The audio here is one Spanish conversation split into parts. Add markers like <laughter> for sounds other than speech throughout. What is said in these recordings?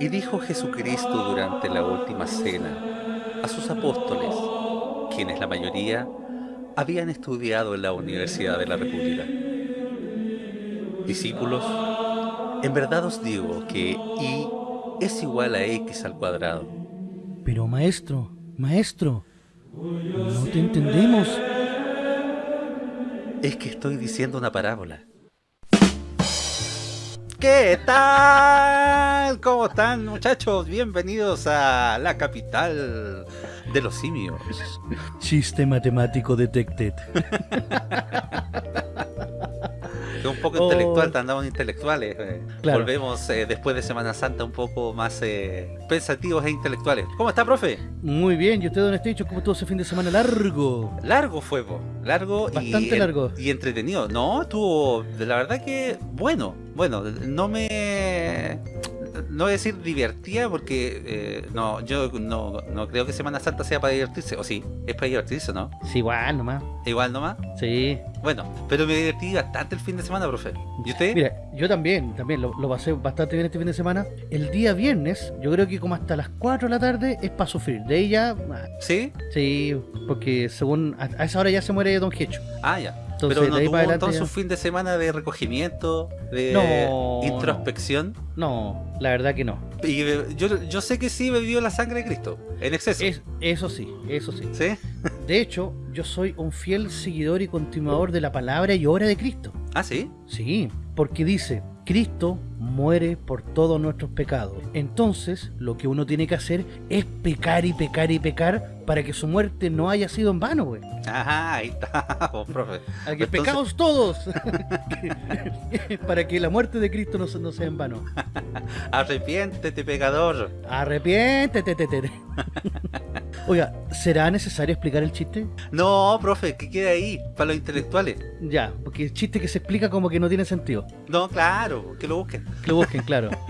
Y dijo Jesucristo durante la última cena a sus apóstoles, quienes la mayoría habían estudiado en la Universidad de la República. Discípulos, en verdad os digo que y es igual a x al cuadrado. Pero maestro, maestro, no te entendemos. Es que estoy diciendo una parábola. ¿Qué tal? ¿Cómo están muchachos? Bienvenidos a la capital de los simios. Chiste matemático detected. <laughs> un poco Oh. intelectual, andamos intelectuales. eh. Claro. Volvemos eh, después de Semana Santa un poco más eh, pensativos e intelectuales. ¿Cómo está, profe? Muy bien, ¿y usted, don Estecho, cómo estuvo ese fin de semana largo? Largo fue, po. largo y, Bastante largo. y entretenido. No, estuvo, la verdad que bueno, bueno, no me, no voy a decir divertía porque eh, no, yo no, no creo que Semana Santa sea para divertirse, o sí, es para divertirse, ¿no? Sí, igual nomás. Igual nomás. Sí. Bueno, pero me divertí bastante el fin de semana, profe. ¿Y usted? Mira, yo también, también lo, lo pasé bastante bien este fin de semana. El día viernes, yo creo que como hasta las 4 de la tarde es para sufrir. De ella, ¿Sí? sí, porque según a, a esa hora ya se muere Don Hecho. Ah, ya. Entonces, pero no de ahí tuvo para adelante un fin de semana de recogimiento, de No, introspección. No, la verdad que no. Y eh, yo, yo sé que sí bebió la sangre de Cristo, en exceso. Es, eso sí, eso sí. ¿Sí? <laughs> De hecho, yo soy un fiel seguidor y continuador de la palabra y obra de Cristo. Ah, sí. Sí, porque dice, Cristo muere por todos nuestros pecados. Entonces, lo que uno tiene que hacer es pecar y pecar y pecar para que su muerte no haya sido en vano, güey. Ajá, ahí está, vos, <laughs> profe. A que Entonces- pecados todos. <laughs> para que la muerte de Cristo no, se- no sea en vano. <laughs> Arrepiéntete, pecador. Arrepiéntete. te, te, te. Oiga, ¿será necesario explicar el chiste? No, profe, que quede ahí, para los intelectuales. Ya, porque el chiste que se explica como que no tiene sentido. No, claro, que lo busquen. Que lo busquen, claro. <laughs>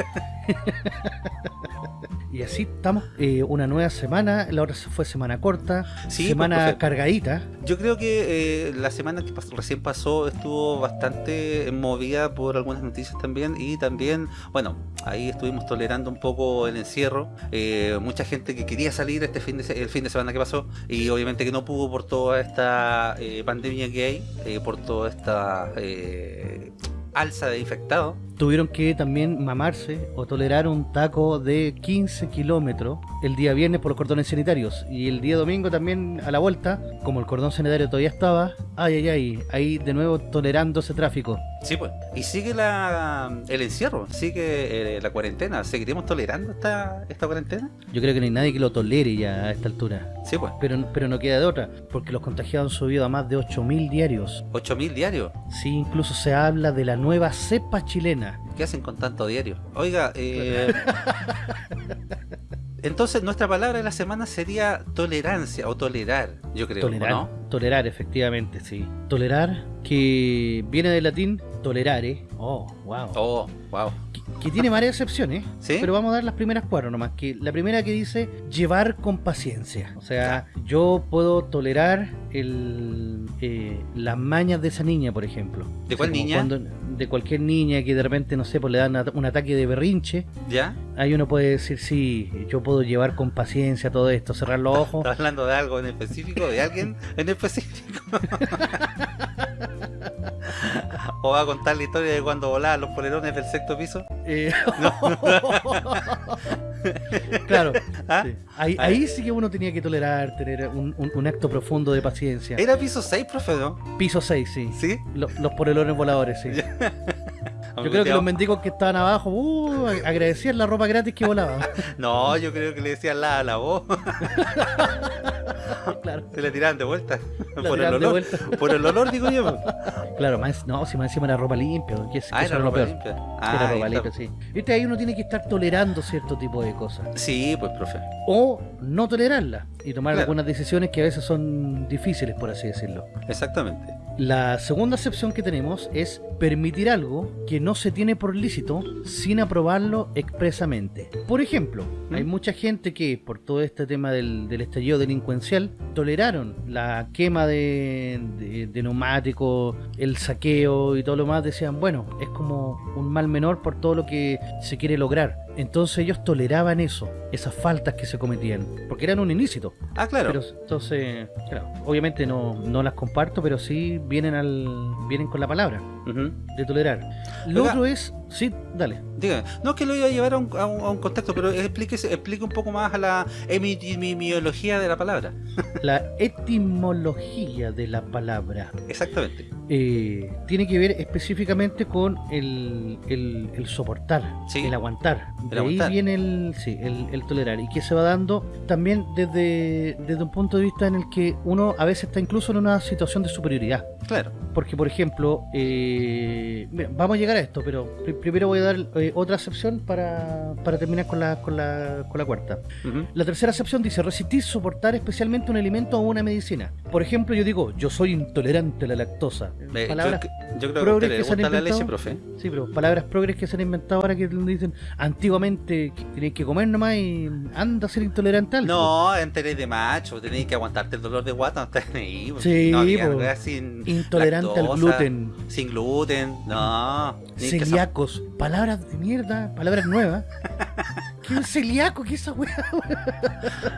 y así estamos, eh, una nueva semana, la otra fue semana corta, Sí, semana pues, profe. cargadita. Yo creo que eh, la semana que pas- recién pasó estuvo bastante movida por algunas noticias también y también, bueno, ahí estuvimos tolerando un poco el encierro. Eh, mucha gente que quería salir este fin de, el fin de semana que pasó y obviamente que no pudo por toda esta pandemia que hay, por toda esta alza de infectados. Tuvieron que también mamarse o tolerar un taco de 15 kilómetros el día viernes por los cordones sanitarios. Y el día domingo también a la vuelta, como el cordón sanitario todavía estaba, ay, ay, ay, ahí de nuevo tolerando ese tráfico. Sí, pues. Y sigue la, el encierro, sigue eh, la cuarentena. ¿Seguiremos tolerando esta, esta cuarentena? Yo creo que no hay nadie que lo tolere ya a esta altura. Sí, pues. Pero, pero no queda de otra, porque los contagiados han subido a más de 8.000 diarios. 8.000 diarios. Sí, incluso se habla de la nueva cepa chilena. ¿Qué hacen con tanto diario? Oiga, eh... <laughs> entonces nuestra palabra de la semana sería tolerancia o tolerar, yo creo, Tolerar, ¿no? tolerar, efectivamente, sí. Tolerar, que viene del latín tolerare. Oh, wow. Oh, wow. Que, tiene varias excepciones, ¿Sí? pero vamos a dar las primeras cuatro nomás. Que la primera que dice llevar con paciencia. O sea, yo puedo tolerar el, eh, las mañas de esa niña, por ejemplo. ¿De O sea, cuál niña? cuando- de cualquier niña que de repente, no sé, pues le dan un ataque de berrinche. ¿Ya? Ahí uno puede decir, sí, yo puedo llevar con paciencia todo esto, cerrar los ojos. ¿Estás hablando de algo en específico? ¿De alguien en específico? <laughs> <laughs> ¿O va a contar la historia de cuando volaban los polerones del sexto piso? Eh, <laughs> claro, ¿Ah? sí. ahí, Ah. ahí sí que uno tenía que tolerar, tener un, un- un acto profundo de paciencia. Era piso 6, profe, ¿no? Piso 6, sí. ¿Sí? Lo- los polerones voladores, sí. <laughs> Yo creo que los mendigos que estaban abajo, uh, agradecían la ropa gratis que volaba. <laughs> No, yo creo que le decían la a la voz. <laughs> claro, Se le tiraban de vuelta. la Por el tiraban de olor. vuelta. Por el olor, digo yo. Claro, más, no, si más encima era ropa limpia, que es, Ah, era ropa peor. limpia. Era Ah, ahí ropa limpia, sí. Viste, ahí uno tiene que estar tolerando cierto tipo de cosas. Sí, pues, profe. O no tolerarlas y tomar Claro. algunas decisiones que a veces son difíciles, por así decirlo. Exactamente. La segunda excepción que tenemos es permitir algo que no se tiene por lícito sin aprobarlo expresamente. Por ejemplo, ¿Mm? hay mucha gente que por todo este tema del, del estallido delincuencial toleraron la quema de, de, de neumáticos, el saqueo y todo lo más. Decían, bueno, es como un mal menor por todo lo que se quiere lograr. Entonces ellos toleraban eso, esas faltas que se cometían, porque eran un ilícito. Ah, claro. Pero entonces, claro, obviamente no, no las comparto, pero sí vienen al vienen con la palabra Ujú. de tolerar. Lo Oiga. otro es, sí, dale. Dígame. No es que lo iba a llevar a un, a un, a un contexto, pero explíquese, explique un poco más a la etimología de la palabra. <laughs> La etimología de la palabra Exactamente. eh, tiene que ver específicamente con el, el- el soportar, Sí. el aguantar. El de aguantar. ahí viene el, sí, el, el tolerar y que se va dando también desde, desde un punto de vista en el que uno a veces está incluso en una situación de superioridad. Claro. Porque, por ejemplo, eh, mira, vamos a llegar a esto, pero primero voy a dar eh, otra acepción para, para terminar con la, con, la, con la cuarta. La tercera acepción dice resistir, soportar especialmente un alimento o una medicina. Por ejemplo, yo digo, yo soy intolerante a la lactosa. Eh, Palabras, yo, creo que progres le que se han gusta la inventado. leche, profe. sí, pero palabras progres que se han inventado ahora que dicen antiguamente que tenéis que comer nomás y anda a ser intolerante al No, enteré de macho, tenéis que aguantarte el dolor de guata, no ahí. pues. Sí, no había pues. sin Intolerante al lactosa, gluten. Sin gluten, no. Que Celíacos, palabras de mierda, palabras nuevas. <laughs> ¿Qué un celíaco? ¿Qué es esa weá?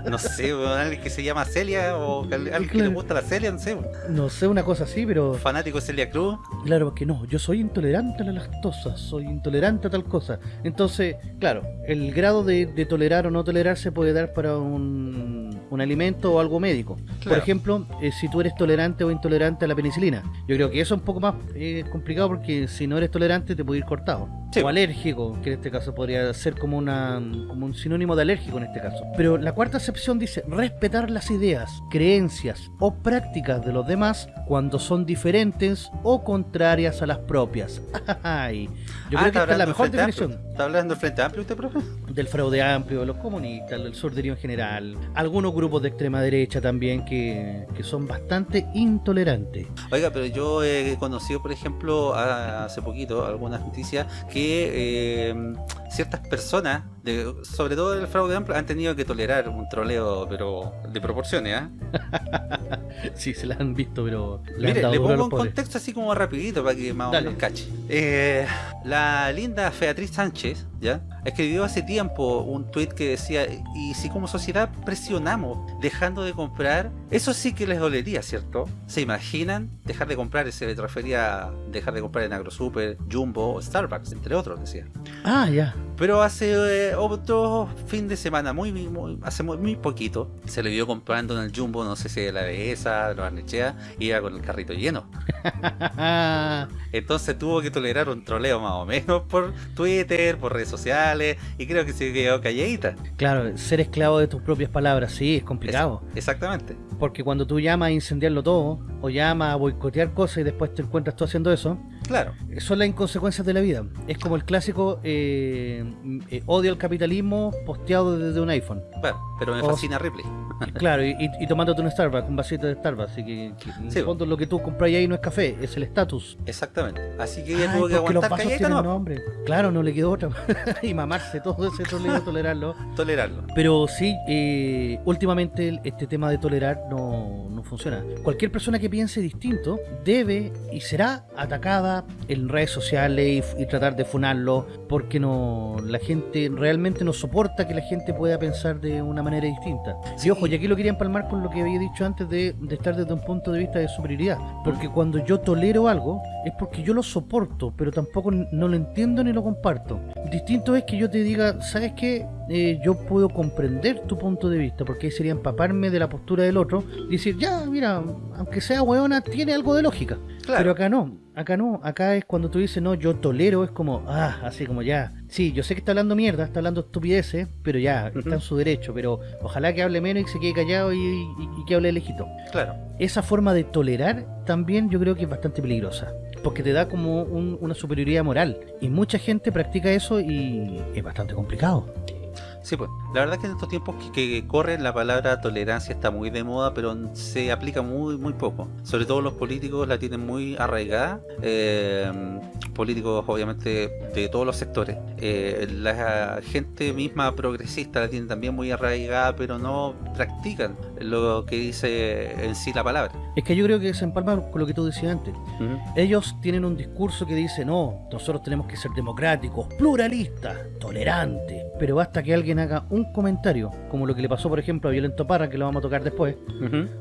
No sé, weón, alguien que se llama Celia o alguien que le Claro. gusta la Celia, no sé. weón. No sé, una cosa así, pero Fanático de Celia Cruz. claro que no. Yo soy intolerante a la lactosa, soy intolerante a tal cosa. Entonces, claro, el grado de, de tolerar o no tolerar se puede dar para un, un alimento o algo médico. Por Claro. ejemplo, eh, si tú eres tolerante o intolerante a la penicilina. Yo creo que eso es un poco más eh, complicado porque si no eres tolerante te puede ir cortado. Sí. O alérgico, que en este caso podría ser como, una, como un sinónimo de alérgico en este caso. Pero la cuarta acepción dice respetar las ideas, creencias o prácticas de los demás cuando son diferentes o contrarias a las propias. <laughs> Ay, yo Ah, creo que esta es la mejor definición Amplio. ¿Está hablando del Frente Amplio usted, profe? del fraude amplio, de los comunistas, del sorderío en general, algunos grupos de extrema derecha también que, que son bastante intolerantes. Oiga, pero yo he conocido, por ejemplo, hace poquito algunas noticias que eh, ciertas personas, de, sobre todo del fraude amplio, han tenido que tolerar un troleo, pero de proporciones, ¿ah? <laughs> Sí, se la han visto, pero le Mire, le pongo un contexto así como rapidito para que más o menos cache. Eh, la linda Beatriz Sánchez, ¿ya? Escribió hace tiempo un tweet que decía, y si como sociedad presionamos dejando de comprar, eso sí que les dolería, ¿cierto? ¿Se imaginan dejar de comprar? Se refería a dejar de comprar en AgroSuper, Jumbo, Starbucks, entre otros, decía. Ah, ya. Pero hace eh, otro fin de semana, muy, muy- hace muy, muy poquito, se le vio comprando en el Jumbo, no sé si de la Dehesa, de la Barnechea, iba con el carrito lleno. <laughs> Entonces tuvo que tolerar un troleo más o menos por Twitter, por redes sociales, y creo que se quedó calladita. claro, ser esclavo de tus propias palabras, sí, es complicado. Exactamente. Porque cuando tú llamas a incendiarlo todo, o llamas a boicotear cosas y después te encuentras tú haciendo eso, Claro. son las inconsecuencias de la vida. Es como el clásico eh, eh, odio al capitalismo posteado desde un iPhone. Bueno, pero me O- fascina Ripley. <laughs> Claro, y, y- tomándote un Starbucks, un vasito de Starbucks. Así que, que en el fondo lo que tú compras ahí no es café, es el estatus. Exactamente. Así que ella tuvo que los aguantar tienen no nombre. Claro, no le quedó otra. <laughs> y mamarse todo ese troleo, <laughs> tolerarlo. tolerarlo. Pero sí, eh, últimamente este tema de tolerar no, no funciona. Cualquier persona que piense distinto debe y será atacada en redes sociales y, tratar de funarlo porque no la gente realmente no soporta que la gente pueda pensar de una manera distinta. Sí. Y ojo, y aquí lo quería empalmar con lo que había dicho antes de, de estar desde un punto de vista de superioridad. Porque cuando yo tolero algo es porque yo lo soporto, pero tampoco no lo entiendo ni lo comparto. Distinto es que yo te diga, ¿sabes qué? Eh, yo puedo comprender tu punto de vista, porque ahí sería empaparme de la postura del otro y decir, ya, mira, aunque sea hueona, tiene algo de lógica. Claro. Pero acá no, acá no, acá es cuando tú dices, no, yo tolero, es como, ah, así como ya. Sí, yo sé que está hablando mierda, está hablando estupideces, pero ya, está en su derecho, pero ojalá que hable menos y se quede callado y, y- y que hable lejito. Claro. Esa forma de tolerar también yo creo que es bastante peligrosa, porque te da como un- una superioridad moral, y mucha gente practica eso y es bastante complicado. Sí, pues. La verdad es que en estos tiempos que, que corren la palabra tolerancia está muy de moda, pero se aplica muy muy poco. Sobre todo los políticos la tienen muy arraigada. eh, políticos obviamente de todos los sectores. Eh, la gente misma progresista la tiene también muy arraigada, pero no practican lo que dice en sí la palabra. Es que yo creo que se empalma con lo que tú decías antes. Ellos tienen un discurso que dice, no, nosotros tenemos que ser democráticos, pluralistas, tolerantes. Pero basta que alguien haga un comentario, como lo que le pasó, por ejemplo, a Violento Parra, que lo vamos a tocar después,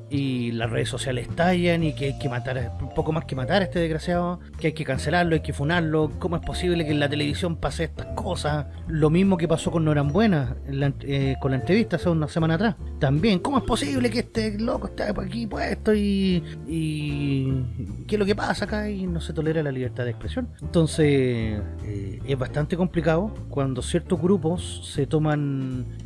y las redes sociales estallan y que hay que matar, un poco más que matar a este desgraciado, que hay que cancelarlo, hay que funarlo, ¿cómo es posible que en la televisión pase estas cosas? Lo mismo que pasó con Norambuena, en la eh, con la entrevista hace una semana atrás. También, ¿cómo es posible que este loco esté aquí puesto y, y qué es lo que pasa acá y no se tolera la libertad de expresión? Entonces, eh, es bastante complicado cuando ciertos grupos se toman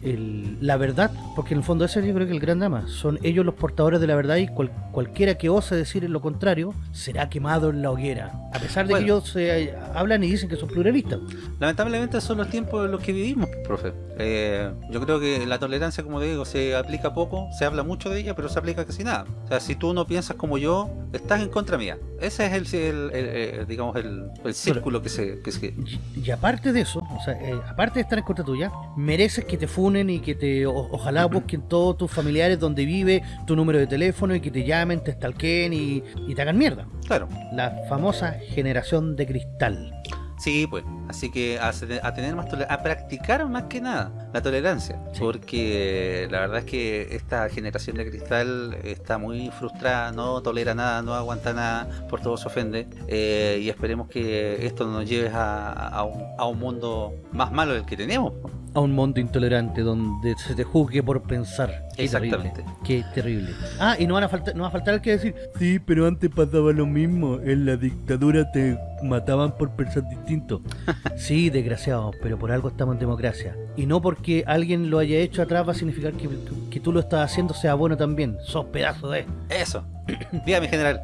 el- la verdad, porque en el fondo ese yo creo que es el gran drama, son ellos los portadores de la verdad y cual- cualquiera que ose decir lo contrario será quemado en la hoguera, a pesar de Bueno. que ellos se hablan y dicen que son pluralistas. Lamentablemente son los tiempos en los que vivimos, profe. Eh, yo creo que la tolerancia, como digo, se aplica poco, se habla mucho de ella, pero se aplica casi nada. O sea, si tú no piensas como yo, estás en contra mía. Ese es el, el- el- el- digamos, el, círculo que se... Que se Y, y aparte de eso, o sea, eh, aparte de estar en contra tuya, mereces que te funen y que te o- ojalá busquen todos tus familiares donde vive, tu número de teléfono y que te llamen, te stalkeen y, y te hagan mierda. claro, La famosa generación de cristal. Sí, pues. Así que a, tener más a practicar más que nada la tolerancia. Sí. Porque la verdad es que esta generación de cristal está muy frustrada, no tolera nada, no aguanta nada, por todo se ofende. Eh, y esperemos que esto no nos lleve a, a un, a un mundo más malo del que tenemos. A un mundo intolerante donde se te juzgue por pensar. Qué Exactamente. Terrible, qué terrible. Ah, y no, van a faltar, no va a faltar el que decir, sí, pero antes pasaba lo mismo. En la dictadura te mataban por pensar distinto. <laughs> sí, desgraciado, pero por algo estamos en democracia. Y no porque alguien lo haya hecho atrás va a significar que, que tú lo estás haciendo sea bueno también. Sos pedazo de... Eso. Mi general.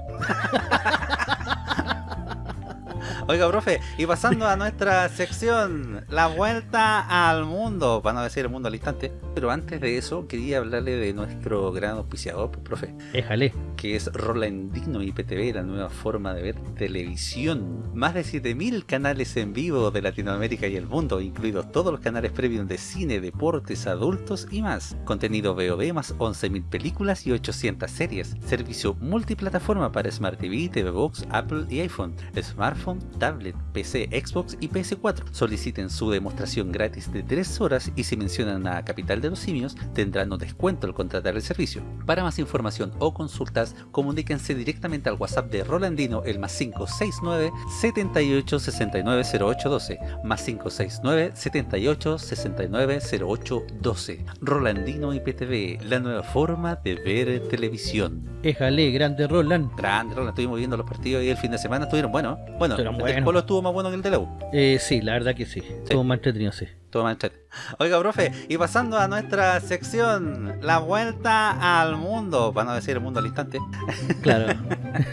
Oiga, profe, y pasando a nuestra sección, la vuelta al mundo, para no decir el mundo al instante. Pero antes de eso, quería hablarle de nuestro gran auspiciador, pues, profe, Éjale. que es Rolandino IPTV, la nueva forma de ver televisión. Más de 7000 canales en vivo de Latinoamérica y el mundo, incluidos todos los canales premium de cine, deportes, adultos y más. Contenido VOD más 11.000 películas y 800 series. Servicio multiplataforma para Smart TV, TV Box, Apple y iPhone, smartphone, tablet, PC, Xbox y PS4. Soliciten su demostración gratis de 3 horas y si mencionan a Capital de los Simios tendrán un descuento al contratar el servicio. Para más información o consultas, comuníquense directamente al WhatsApp de Rolandino el más 569 78 69 08 12 más 569 78 69 08 12 Rolandino IPTV, la nueva forma de ver televisión. Éjale, grande Roland. Grande, Roland, estuvimos viendo los partidos ahí el fin de semana, estuvieron buenos. Bueno, Estuvieron el. Colo estuvo más bueno que el de la U. Eh, sí, la verdad que sí. Estuvo más entretenido, sí. Todo. Oiga, profe, y pasando a nuestra sección, la vuelta al mundo, para no decir el mundo al instante, <laughs> Claro.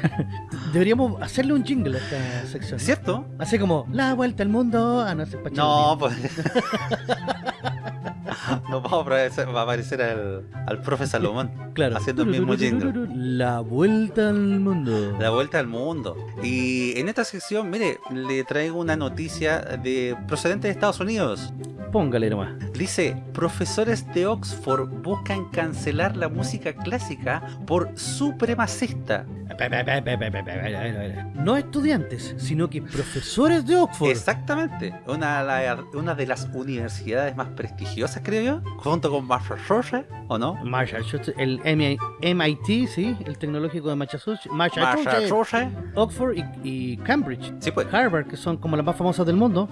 <laughs> Deberíamos hacerle un jingle a esta sección. ¿cierto? Así como, la vuelta al mundo. Ah, no pa' No, pues. <laughs> no vamos a aparecer, va a aparecer al, al profe Salomón claro. haciendo el mismo jingle. La vuelta al mundo. La vuelta al mundo. Y en esta sección, mire, le traigo una noticia de procedente de Estados Unidos. Póngale nomás. Dice, profesores de Oxford buscan cancelar la música clásica por supremacista. No estudiantes, sino que profesores de Oxford. Exactamente. Una, la- una de las universidades más prestigiosas, creo yo, junto con Massachusetts, ¿o no? Massachusetts, el MI MIT, sí, el tecnológico de Massachusetts, Massachusetts. Oxford y, y Cambridge, Sí, pues. Harvard, que son como las más famosas del mundo.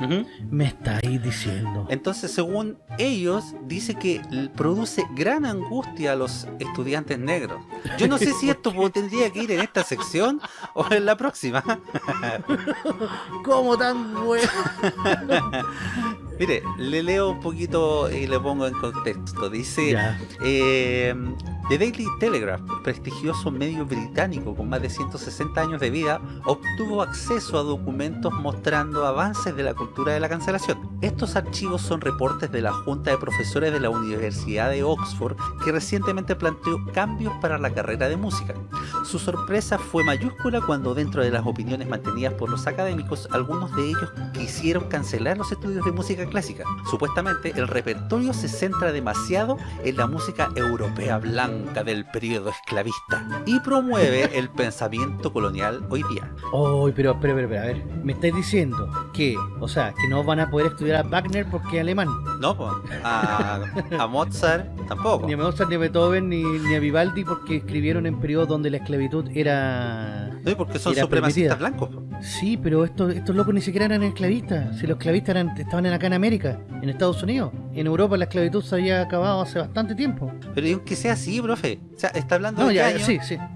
Me estáis diciendo. Entonces, según ellos, dice que produce gran angustia a los estudiantes negros. Yo no sé <laughs> si esto tendría que ir en esta sección o en la próxima. ¿Cómo tan bueno? <laughs> Mire, le leo un poquito y le pongo en contexto. Dice, eh, The Daily Telegraph, prestigioso medio británico con más de 160 años de vida, obtuvo acceso a documentos mostrando avances de la cultura de la cancelación. Estos archivos son reportes de la Junta de Profesores de la Universidad de Oxford que recientemente planteó cambios para la carrera de música. Su sorpresa fue mayúscula cuando dentro de las opiniones mantenidas por los académicos, algunos de ellos quisieron cancelar los estudios de música clásica. Supuestamente el repertorio se centra demasiado en la música europea blanca del periodo esclavista y promueve <laughs> el pensamiento colonial hoy día. Oh, pero, espera, espera, a ver, me estáis diciendo que, o sea, que no van a poder estudiar a Wagner porque es alemán. No, pues, a, a Mozart tampoco. Ni a Mozart, ni a Beethoven, ni, ni a Vivaldi porque escribieron en periodos donde la esclavitud era... No, porque son supremacistas permitida. blancos. Sí, pero estos, estos locos ni siquiera eran esclavistas. Si los esclavistas eran, estaban en acá en América, en Estados Unidos. En Europa la esclavitud se había acabado hace bastante tiempo. Pero y aunque sea así, profe. O sea, está hablando No, de ya, año? sí, sí. <clears throat>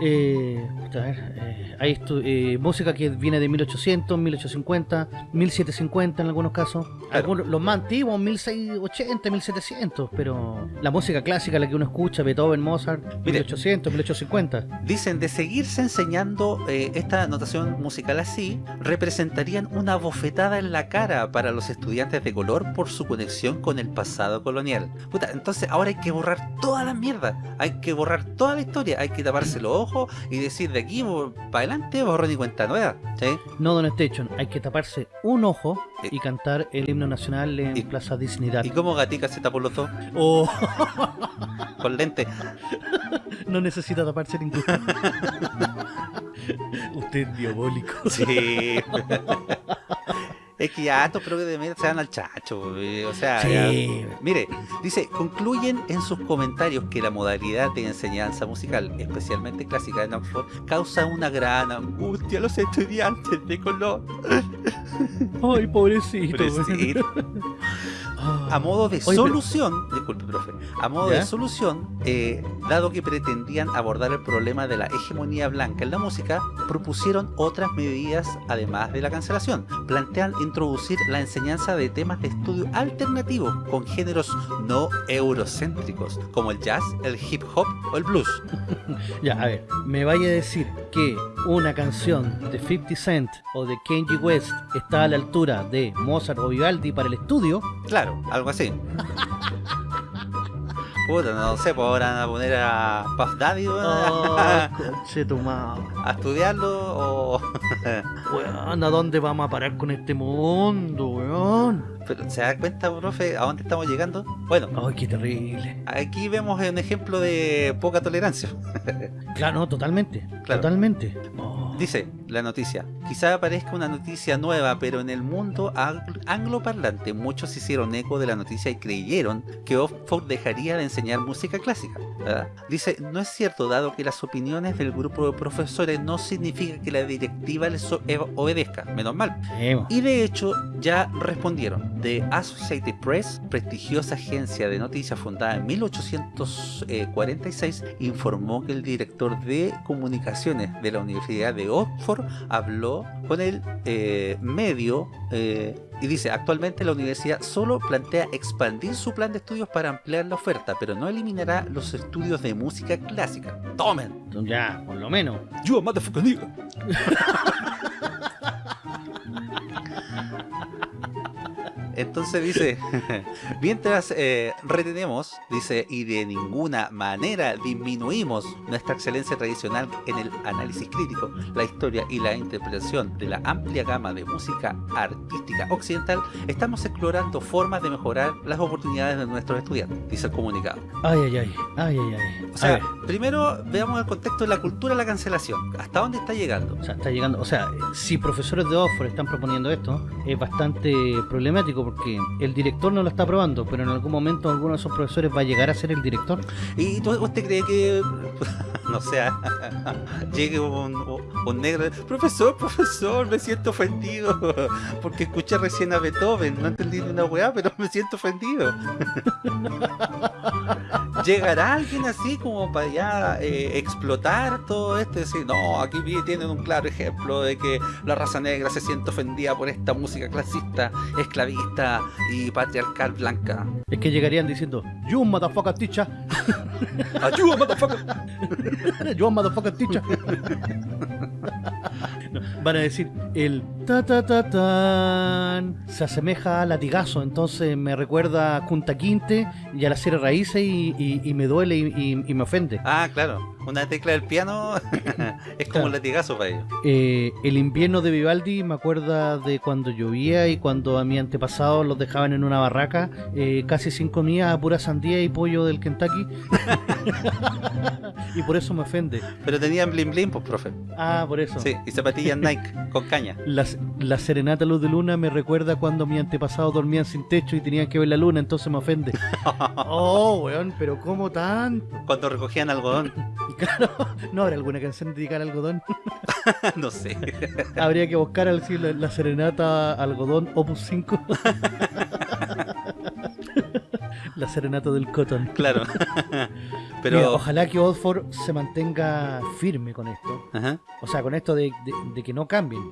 Eh, a ver, eh, hay eh, música que viene de 1800, 1850, 1750 en algunos casos. Algunos, los más antiguos, 1680, 1700. Pero la música clásica, la que uno escucha, Beethoven, Mozart, Mire. 1800, 1850. Dicen, de seguirse enseñando eh, esta notación musical así, representarían una bofetada en la cara para los estudiantes de color por su conexión con el pasado colonial. Puta, entonces ahora hay que borrar toda la mierda, hay que borrar toda la historia, hay que taparse los ojos y decir de aquí para adelante borrón y cuenta nueva. ¿sí? No, Don Station, hay que taparse un ojo y cantar el himno nacional en Y- Plaza Dignidad. ¿Y cómo Gatica se tapó los dos? Oh, <laughs> Con lente. no necesita taparse ninguno. <laughs> Usted es diabólico. Sí. <laughs> es que ya estos creo que de se dan al chacho. eh, O sea, Sí. ya- Mire, dice, concluyen en sus comentarios que la modalidad de enseñanza musical, especialmente clásica en Oxford, causa una gran angustia a los estudiantes de color. Ay, pobrecito. Pobrecito. A modo de Oye, pero- solución, disculpe, profe, a modo ¿Ya? de solución, eh, dado que pretendían abordar el problema de la hegemonía blanca en la música, propusieron otras medidas además de la cancelación. Plantean introducir la enseñanza de temas de estudio alternativos con géneros no eurocéntricos, como el jazz, el hip hop o el blues. <laughs> Ya, a ver, me vaya a decir que una canción de 50 Cent o de Kenji West está a la altura de Mozart o Vivaldi para el estudio. Claro, algo así. Puta, no sé, pues ahora van a poner a Puff Daddy weón, Oh, a estudiarlo o... Weón, ¿a dónde vamos a parar con este mundo, weón? Pero ¿se da cuenta, profe, a dónde estamos llegando? Bueno, Ay, qué terrible. aquí vemos un ejemplo de poca tolerancia. Claro, no, totalmente. Claro. Totalmente. Oh. Dice la noticia, quizá parezca una noticia nueva, pero en el mundo ang- angloparlante muchos hicieron eco de la noticia y creyeron que Oxford dejaría de enseñar música clásica. ¿verdad? Dice, no es cierto dado que las opiniones del grupo de profesores no significa que la directiva les o- e- obedezca, menos mal. Y de hecho ya respondieron. The Associated Press, prestigiosa agencia de noticias fundada en 1846, informó que el director de comunicaciones de la Universidad de Oxford habló con el eh, medio eh, y dice, actualmente la universidad solo plantea expandir su plan de estudios para ampliar la oferta, pero no eliminará los estudios de música clásica. ¡Tomen! Ya, por lo menos. ¡Yo, motherfucker, nigga! <laughs> Entonces dice, <laughs> mientras eh, retenemos, dice, y de ninguna manera disminuimos nuestra excelencia tradicional en el análisis crítico, la historia y la interpretación de la amplia gama de música artística occidental, estamos explorando formas de mejorar las oportunidades de nuestros estudiantes, dice el comunicado. Ay, ay, ay. Ay, ay, ay. O sea, primero veamos el contexto de la cultura de la cancelación, hasta dónde está llegando. o sea, está llegando. O sea, si profesores de Oxford están proponiendo esto, es bastante problemático porque el director no lo está aprobando, pero en algún momento alguno de esos profesores va a llegar a ser el director. ¿Y tú, usted cree que, <laughs> no sé, <laughs> llegue un, un negro, profesor, profesor, me siento ofendido, <laughs> porque escuché recién a Beethoven, no entendí ni una weá, pero me siento ofendido. ¿Llegará alguien así como para ya eh, explotar todo esto decir, no, aquí tienen un claro ejemplo de que la raza negra se siente ofendida por esta música clasista, esclavista y patriarcal blanca? Es que llegarían diciendo, You motherfucker teacher. <laughs> ¡Ayuda, motherfucker! <laughs> Yo, motherfucker teacher. <laughs> <laughs> Van a decir, el ta ta ta tan se asemeja a latigazo, entonces me recuerda a Junta Quinte y a la serie Raíces y, y- y me duele y, y- me ofende. Ah, claro. Una tecla del piano <laughs> es como un latigazo para ellos. Eh, el invierno de Vivaldi me acuerda de cuando llovía y cuando a mi antepasado los dejaban en una barraca eh, casi sin comida, a pura sandía y pollo del Kentucky. <laughs> y por eso me ofende. Pero tenían bling bling, pues, profe. Ah, por eso. Sí, y zapatillas Nike con caña. La, la serenata luz de luna me recuerda cuando mis antepasados dormían sin techo y tenían que ver la luna, entonces me ofende. <laughs> oh, weón, pero ¿cómo tanto? Cuando recogían algodón. <laughs> Claro, ¿no habrá alguna canción dedicada al algodón? <laughs> no sé. Habría que buscar al decir la, la serenata algodón Opus 5. La serenata del cotton. Claro. <laughs> <laughs> Mira, Pero. ojalá que Oxford se mantenga firme con esto. Ajá. O sea, con esto de, de- de que no cambien.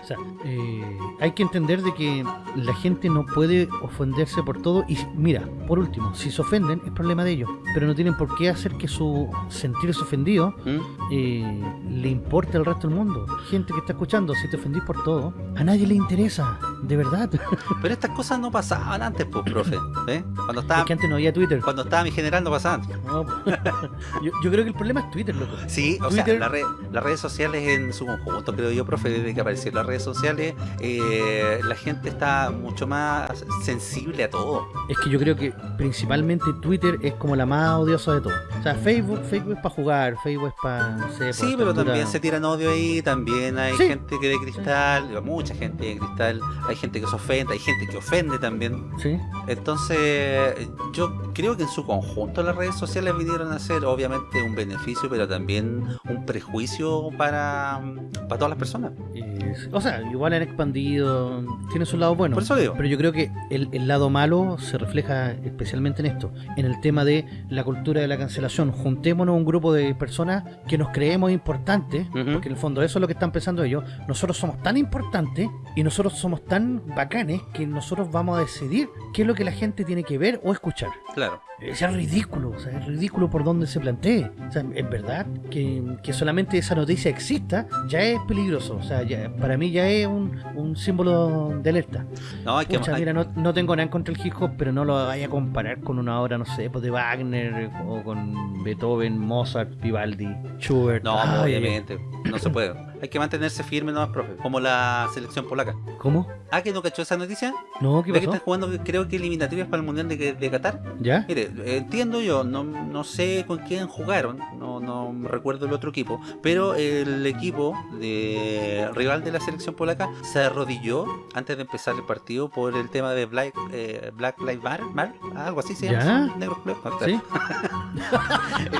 o sea, eh, hay que entender de que la gente no puede ofenderse por todo. Y mira, por último, si se ofenden es problema de ellos. Pero no tienen por qué hacer que su sentirse ofendido ¿Mm? eh, le importe al resto del mundo. Gente que está escuchando, si te ofendís por todo, a nadie le interesa, de verdad. <laughs> Pero estas cosas no pasaban antes, pues, profe. ¿eh? Cuando estaba, Porque antes no había Twitter. cuando estaba mi general no pasaban. No, <laughs> yo, yo creo que el problema es Twitter, loco. Sí, o Twitter- sea, la red- las redes sociales en su conjunto, creo yo, profe, desde que aparecieron las redes sociales, eh, la gente está mucho más sensible a todo. Es que yo creo que principalmente Twitter es como la más odiosa de todas. O sea, Facebook, Facebook es para jugar, Facebook es para, no sé, Sí, pero también se tiran odio ahí, también hay Sí. gente que de cristal, mucha gente de cristal, hay gente que se ofende, hay gente que ofende también. Sí, Entonces, yo creo que en su conjunto las redes sociales vinieron a ser obviamente un beneficio, pero también un prejuicio para, para todas las personas. es- o sea, igual han expandido, tiene su lado bueno. Por eso digo. Pero yo creo que el, el lado malo se refleja especialmente en esto, en el tema de la cultura de la cancelación. Juntémonos un grupo de personas que nos creemos importantes, porque en el fondo eso es lo que están pensando ellos. Nosotros somos tan importantes y nosotros somos tan bacanes que nosotros vamos a decidir qué es lo que la gente tiene que ver o escuchar. Claro. Es ridículo, o sea, es ridículo por donde se plantee. O sea, es verdad que, que solamente esa noticia exista ya es peligroso. O sea, ya- para mí ya es un, un símbolo de alerta. No, hay que... Pucha, hay- mira, no, no tengo nada en contra del hip hop, pero no lo vaya a comparar con una obra, no sé, pues de Wagner o con Beethoven, Mozart, Vivaldi, Schubert. No, Ay, obviamente, no se puede. <laughs> Hay que mantenerse firme nomás, profe, como la selección polaca. ¿Cómo? Ah, que no cachó esa noticia. No, ¿qué ¿Ve que pasó? están jugando, creo que eliminatorias para el Mundial de, de Qatar? ¿Ya? Mire, entiendo yo, no, no sé con quién jugaron, no, no recuerdo el otro equipo, pero el equipo de rival de la selección polaca se arrodilló antes de empezar el partido por el tema de Black, eh, Black Lives Matter, Mar- algo así se culeros. No, ¿Sí?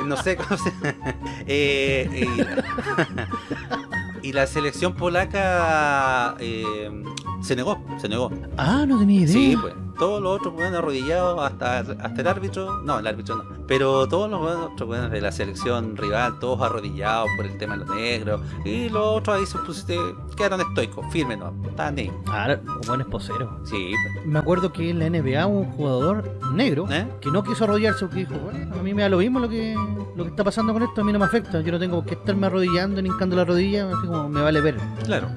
<laughs> no sé cómo se Eh, y, <laughs> y la selección polaca eh, se negó, se negó. Ah, no tenía idea. Sí, pues. Todos los otros weones arrodillados, hasta, hasta el árbitro, no, el árbitro no, pero todos los otros weones de la selección rival, todos arrodillados por el tema de los negros, y los otros ahí se pusiste, quedaron estoicos, firmes, no, estaban ahí. Ah, buen esposero. Sí, pues. Me acuerdo que en la NBA hubo un jugador negro ¿Eh? que no quiso arrodillarse porque dijo, bueno, a mí me da lo mismo lo que, lo que está pasando con esto, a mí no me afecta, yo no tengo qué estarme arrodillando ni hincando la rodilla, así como me vale ver. claro,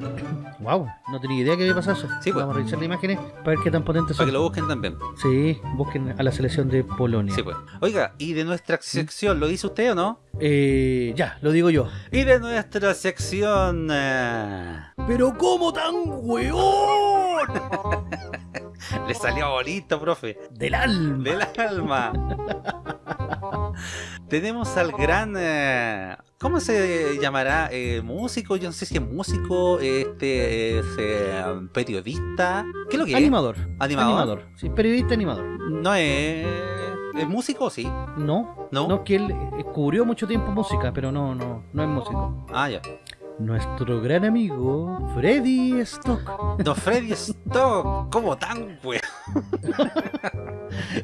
Wow, no tenía idea que había pasado eso. Sí, pues. Vamos a revisar las imágenes para ver qué tan potentes para son. Busquen también. Sí, busquen a la selección de Polonia. Sí, pues. Oiga, ¿y de nuestra sección, lo dice usted o no? Eh, ya, lo digo yo. Y de nuestra sección... eh, Pero ¿cómo tan weón? <laughs> le salió bonito, profe. Del alma. del alma. <laughs> Tenemos al gran. eh, ¿Cómo se llamará? Eh, músico, yo no sé si es músico, este es eh, periodista. ¿Qué es lo que Animador. es? Animador. Sí, periodista animador. No es. ¿Es músico? Sí. No, No. no, que él eh, cubrió mucho tiempo música, pero no, no, no es músico. Ah, ya. Nuestro gran amigo Freddy Stock. Don Freddy Stock, ¿cómo tan weón?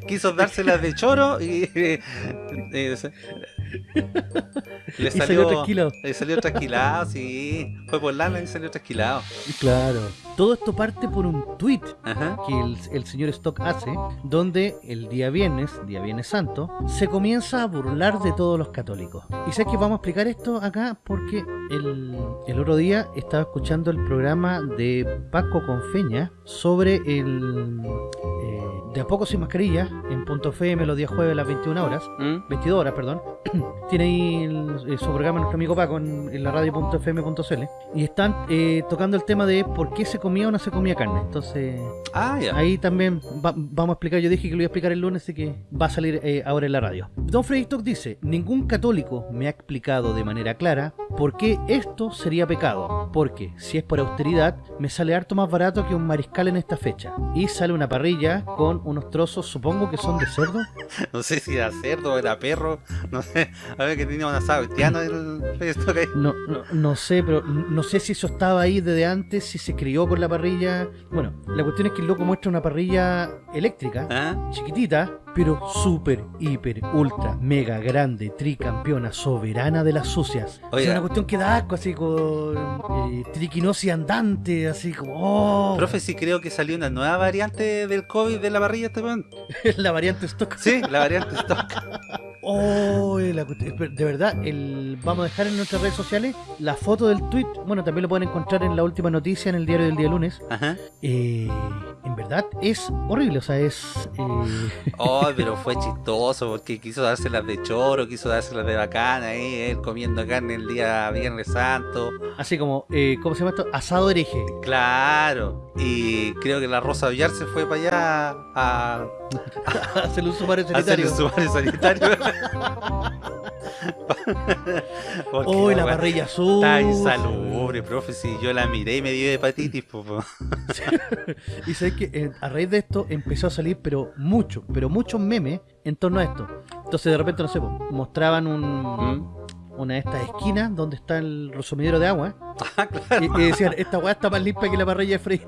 Quiso dárselas de choro y. <laughs> Le Y salió tranquilo. Le salió trasquilado, sí. Fue por lana y salió trasquilado. Claro. Todo esto parte por un tweet Ajá. que el, el señor Stock hace, donde el día viernes, día viernes santo, se comienza a burlar de todos los católicos. Y sé que vamos a explicar esto acá porque el, el otro día estaba escuchando el programa de Paco Confeña sobre el eh, De a poco sin mascarilla en punto FM los días jueves a las 21 horas. ¿Mm? 22 horas, perdón. Tiene ahí el- su programa nuestro amigo Paco en, en la radio.fm.cl y están eh, tocando el tema de por qué se comía o no se comía carne. Entonces, Ah, ahí también va- vamos a explicar. Yo dije que lo iba a explicar el lunes, así que va a salir eh, ahora en la radio. Don Freddy Stock dice: Ningún católico me ha explicado de manera clara por qué esto sería pecado. Porque si es por austeridad, me sale harto más barato que un mariscal en esta fecha. Y sale una parrilla con unos trozos, supongo que son de cerdo. <laughs> No sé si era cerdo, era perro. No sé. <laughs> A ver que tenía un asado haitiano. No, no, no sé, pero no sé si eso estaba ahí desde antes, si se crió con la parrilla. Bueno, la cuestión es que el loco muestra una parrilla eléctrica, ¿Ah? chiquitita, pero súper, hiper, ultra, mega grande, tricampeona, soberana de las sucias. Oiga. una cuestión que da asco, así con eh, triquinosis andante, así como. ¡Oh! Profe, sí creo que salió una nueva variante del COVID de la parrilla este weón. <laughs> la variante stock. Sí, la variante stock. <laughs> Oh, la de verdad, el, vamos a dejar en nuestras redes sociales la foto del tweet. Bueno, también lo pueden encontrar en la última noticia en el diario del día lunes. Ajá. Eh, en verdad es horrible, o sea, es. eh, Oh, pero fue chistoso porque quiso dárselas de choro, quiso dárselas de bacana ahí, él comiendo carne el día Viernes Santo. así como, eh, ¿cómo se llama esto? Asado hereje. Claro. Y creo que la Rosa Villar se fue para allá a, Hacer un sumario a hacer sanitario. el sumario sanitario. <laughs> Porque Oh, la weá parrilla azul. Está insalubre, profe. Si yo la miré y me dio hepatitis, po. Y sabes que eh, a raíz de esto empezó a salir, pero mucho, pero muchos memes en torno a esto. Entonces de repente, no sé, po, mostraban un, ¿Mm? Una de estas esquinas donde está el resumidero de agua. <laughs> Ah, claro. Y, y decían, esta weá está más limpia que la parrilla de Frey. <laughs>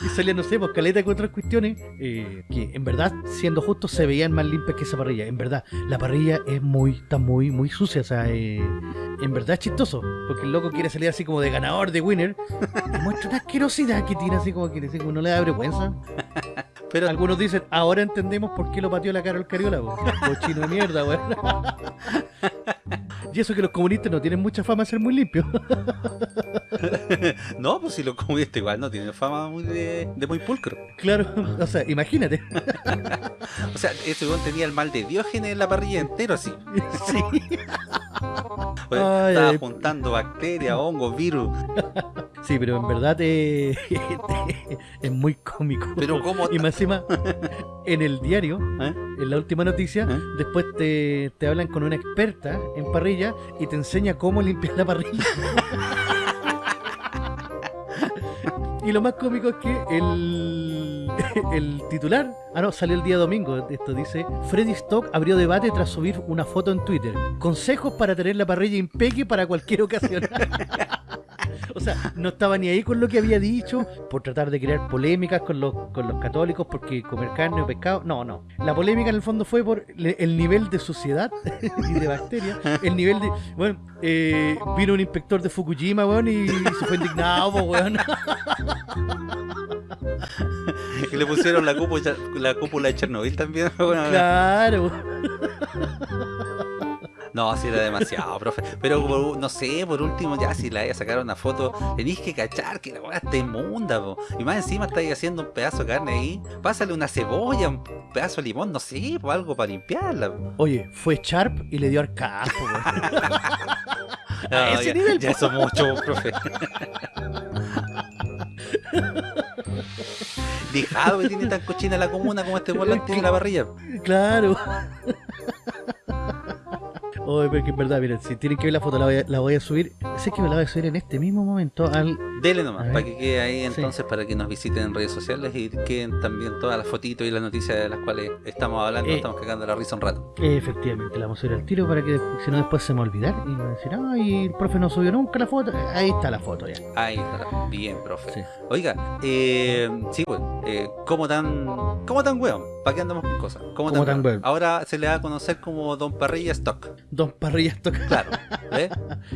y salían, no sé, pues caleta con otras cuestiones eh, que en verdad, siendo justos, se veían más limpias que esa parrilla. En verdad, la parrilla es muy, está muy, muy sucia. O sea, eh, en verdad es chistoso. Porque el loco quiere salir así como de ganador, de winner. Y muestra una asquerosidad que tiene así como que así como no le da vergüenza. Pero Algunos dicen, ahora entendemos por qué lo pateó la cara al Cariola, po. <laughs> cochino de mierda, weón. <laughs> Y eso que los comunistas no tienen mucha fama de ser muy limpios. <laughs> no, pues si lo comiste igual no tiene fama muy de, de muy pulcro. Claro, <laughs> o sea, imagínate. <laughs> O sea, ese weón tenía el mal de Diógenes en la parrilla entero así. Sí. Pues, Ay, estaba ay. juntando bacterias, hongos, virus. Sí, pero en verdad eh, es muy cómico. Pero cómo Y más encima, en el diario, ¿Eh? en la última noticia, ¿Eh? después te, te hablan con una experta en parrilla y te enseña cómo limpiar la parrilla. <laughs> Y lo más cómico es que el, <laughs> el titular, ah no, salió el día domingo, esto dice, Freddy Stock abrió debate tras subir una foto en Twitter. Consejos para tener la parrilla impeque para cualquier ocasión. <laughs> O sea, no estaba ni ahí con lo que había dicho por tratar de crear polémicas con los, con los católicos porque comer carne o pescado. No, no. La polémica en el fondo fue por el nivel de suciedad <laughs> y de bacterias. El nivel de. Bueno, eh, vino un inspector de Fukushima, weón, y se fue indignado, weón. <laughs> Y le pusieron la cúpula, la cúpula de Chernobyl también. <laughs> Bueno, Claro. <laughs> No, sí era demasiado, profe. Pero por- no sé, por último, ya si la voy a sacar una foto, tenéis que cachar que la weá está inmunda, po. Y más encima estáis haciendo un pedazo de carne ahí. Pásale una cebolla, un pedazo de limón, no sé, po, algo para limpiarla. po. Oye, fue Sharp y le dio arcaz, po, <laughs> weón. A ese ya, nivel, ya eso es mucho, profe. Dejado que tiene tan cochina la comuna como este volante tiene la parrilla. Claro. Oh, pero que es verdad, miren, si tienen que ver la foto, la voy a, la voy a subir. Sé que me la voy a subir en este mismo momento al. Dele nomás, para que quede ahí Sí. entonces, para que nos visiten en redes sociales y queden también todas las fotitos y las noticias de las cuales estamos hablando, Eh. estamos cagando la risa un rato. Efectivamente, la vamos a subir al tiro para que si no después se me olvidar y me decir, ay, el profe no subió nunca la foto. Ahí está la foto ya. Ahí está, bien, profe. Sí. Oiga, eh, sí, pues, eh, ¿cómo tan, cómo tan weón? ¿Para qué andamos con cosas? ¿Cómo, ¿Cómo tan weón? Ahora se le va a conocer como Don Parrilla Stock. Dos parrillas tocadas. Claro, ¿ves?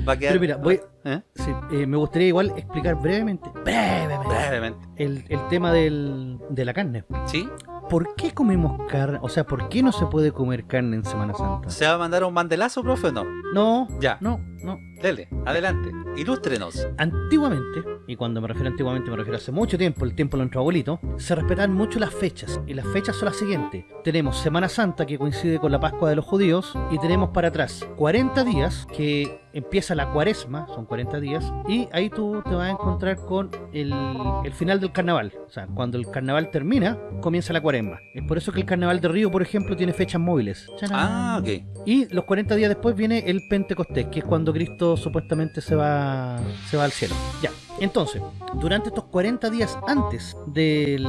Va a quedar, Pero mira, voy, ¿Eh? sí, eh, me gustaría igual explicar brevemente, brevemente, Brevemente. el, el tema del, de la carne. ¿Sí? ¿Por qué comemos carne? O sea, ¿por qué no se puede comer carne en Semana Santa? ¿Se va a mandar un mandelazo, profe, o no? No, Ya. no, no. Dele, adelante, ilústrenos. Antiguamente, y cuando me refiero a antiguamente me refiero a hace mucho tiempo, el tiempo de nuestro abuelito, se respetaban mucho las fechas. Y las fechas son las siguientes. Tenemos Semana Santa, que coincide con la Pascua de los judíos, y tenemos para atrás 40 días, que empieza la cuaresma, son 40 días, y ahí tú te vas a encontrar con el, el final del carnaval. O sea, cuando el carnaval termina, comienza la cuaresma. Es por eso que el carnaval de Río, por ejemplo, tiene fechas móviles. Ah, ok. Y los 40 días después viene el Pentecostés, que es cuando Cristo supuestamente se va, se va al cielo. Ya. Entonces, durante estos 40 días antes del,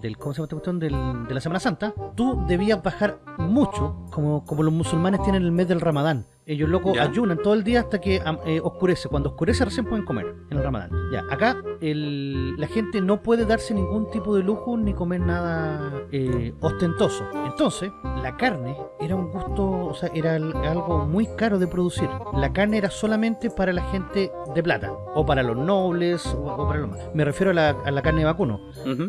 del ¿cómo se llama esta cuestión? Del- de la Semana Santa, tú debías bajar mucho, como, como los musulmanes tienen el mes del Ramadán. Ellos locos Ya. ayunan todo el día hasta que eh, oscurece. Cuando oscurece recién pueden comer en el Ramadán. Ya, acá el- la gente no puede darse ningún tipo de lujo ni comer nada eh, ostentoso. Entonces, la carne era un gusto, o sea, era al- algo muy caro de producir. La carne era solamente para la gente de plata, o para los nobles, o, o para los más. Me refiero a la, a la carne de vacuno,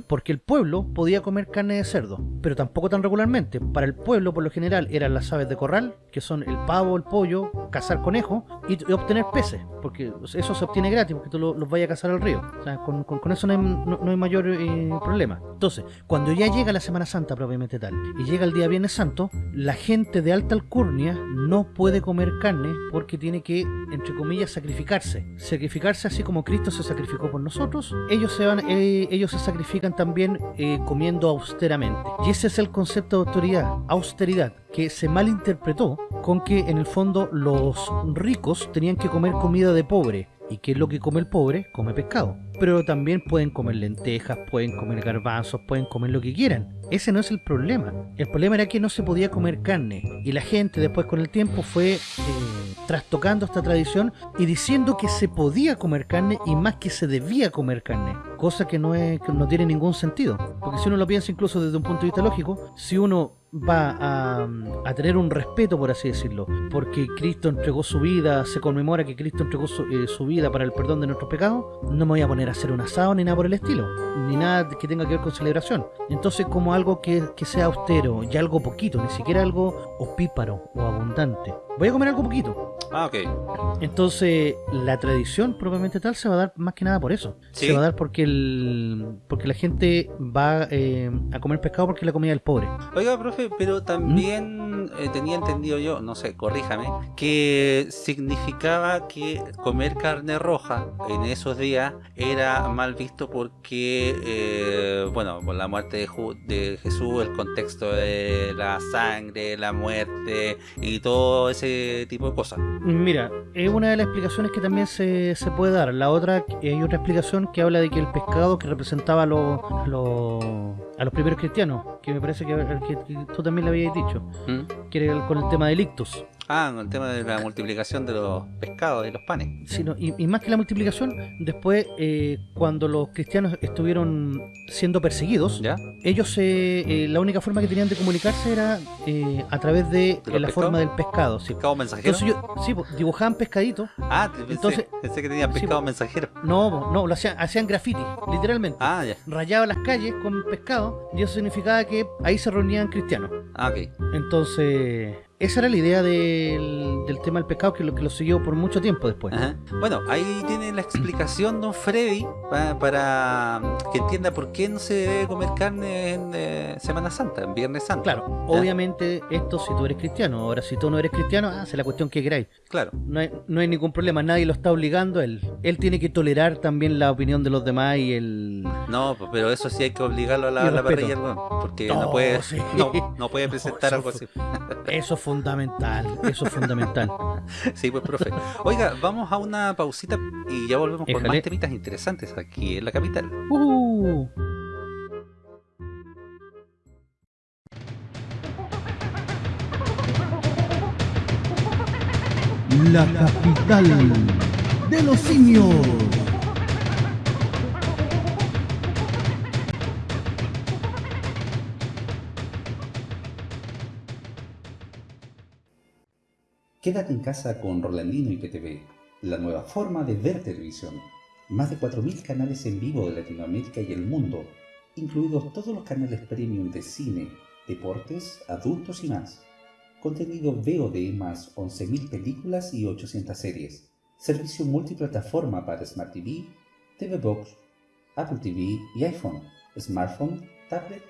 porque el pueblo podía comer carne de cerdo, pero tampoco tan regularmente. Para el pueblo, por lo general, eran las aves de corral, que son el pavo, el pollo, cazar conejos y, y obtener peces, porque eso se obtiene gratis, porque tú lo- los vayas a cazar al río. O sea, con, con- con eso no hay, no- no hay mayor eh, problema. Entonces, cuando ya llega la Semana Santa propiamente tal, y llega el día Viernes Santo, la gente de alta alcurnia no puede comer carne porque tiene que, entre comillas, sacrificarse. Sacrificarse así como Cristo se sacrificó por nosotros, ellos se van, eh, ellos se sacrifican también eh, comiendo austeramente. Y ese es el concepto de autoridad, austeridad, que se malinterpretó con que en el fondo los ricos tenían que comer comida de pobre. ¿Y qué es lo que come el pobre? Come pescado. Pero también pueden comer lentejas, pueden comer garbanzos, pueden comer lo que quieran. Ese no es el problema. El problema era que no se podía comer carne. Y la gente después con el tiempo fue eh, trastocando esta tradición y diciendo que se podía comer carne y más que se debía comer carne. Cosa que no, es, que no tiene ningún sentido. Porque si uno lo piensa incluso desde un punto de vista lógico, si uno va a, tener un respeto, por así decirlo, porque Cristo entregó su vida, se conmemora que Cristo entregó su, eh, su vida para el perdón de nuestros pecados, no me voy a poner hacer un asado ni nada por el estilo, ni nada que tenga que ver con celebración. Entonces, como algo que, que sea austero y algo poquito, ni siquiera algo opíparo o abundante. Voy a comer algo poquito. Ah, ok. Entonces, la tradición propiamente tal se va a dar más que nada por eso. Sí. Se va a dar porque el porque la gente va eh, a comer pescado porque es la comida del pobre. Oiga, profe, pero ¿Mm? también eh, tenía entendido yo, no sé, corríjame, que significaba que comer carne roja en esos días era mal visto porque, eh, bueno, por la muerte de, Ju- de Jesús, el contexto de la sangre, la muerte y todo ese tipo de cosas. Mira, es una de las explicaciones que también se, se puede dar. La otra, hay otra explicación que habla de que el pescado que representaba a los, a los, a los primeros cristianos, que me parece que, tú también le habías dicho, ¿Mm? que era el- con el tema del ictus. Ah, el tema de la multiplicación de los pescados y los panes. sino- y, y más que la multiplicación, después, eh, cuando los cristianos estuvieron siendo perseguidos, ¿Ya? ellos eh, eh, la única forma que tenían de comunicarse era eh, a través de, eh, la forma del pescado. Sí. ¿Pescado mensajero? Entonces yo, sí, dibujaban pescaditos. Ah, pensé, entonces- pensé que tenía sí, pescado po. mensajero. No, no, lo hacían, hacían graffiti, literalmente. Ah, ya. Rayaban las calles con pescado y eso significaba que ahí se reunían cristianos. Ah, ok. Entonces, esa era la idea del, del tema del pescado que lo, que lo siguió por mucho tiempo después. Ajá. Bueno, ahí tiene la explicación don Freddy pa- para que entienda por qué no se debe comer carne en eh, Semana Santa, en Viernes Santo. Claro, obviamente esto si tú eres cristiano. Ahora, si tú no eres cristiano, hace la cuestión que queráis. Claro. No hay, no hay ningún problema, nadie lo está obligando a él. Él tiene que tolerar también la opinión de los demás y el... No, pues, pero eso sí hay que obligarlo a la, la parrilla, porque no, No, puede, sí. no, no puede presentar <laughs> algo así. Eso fue fundamental, eso es fundamental. <laughs> Sí, pues, profe. Oiga, vamos a una pausita y ya volvemos con Éjale. más temitas interesantes aquí en la capital. Uh, La capital de los simios. Quédate en casa con Rolandino y PTV, la nueva forma de ver televisión. Más de 4.000 canales en vivo de Latinoamérica y el mundo, incluidos todos los canales premium de cine, deportes, adultos y más. Contenido VOD más 11.000 películas y 800 series. Servicio multiplataforma para Smart TV, TV Box, Apple TV y iPhone, smartphone, tablet,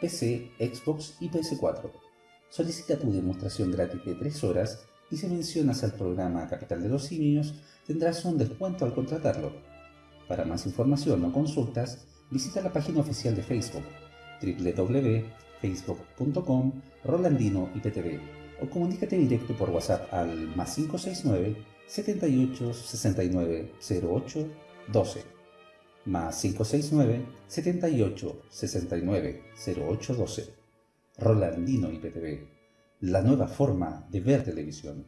PC, Xbox y PS4. Solicita tu demostración gratis de 3 horas y si mencionas al programa Capital de los Simios tendrás un descuento al contratarlo. Para más información o consultas, visita la página oficial de Facebook www.facebook.com Rolandino IPTV o comunícate directo por WhatsApp al más 569 78 69 08 12 más 569 78 69 08 12 Rolandino IPTV, la nueva forma de ver televisión.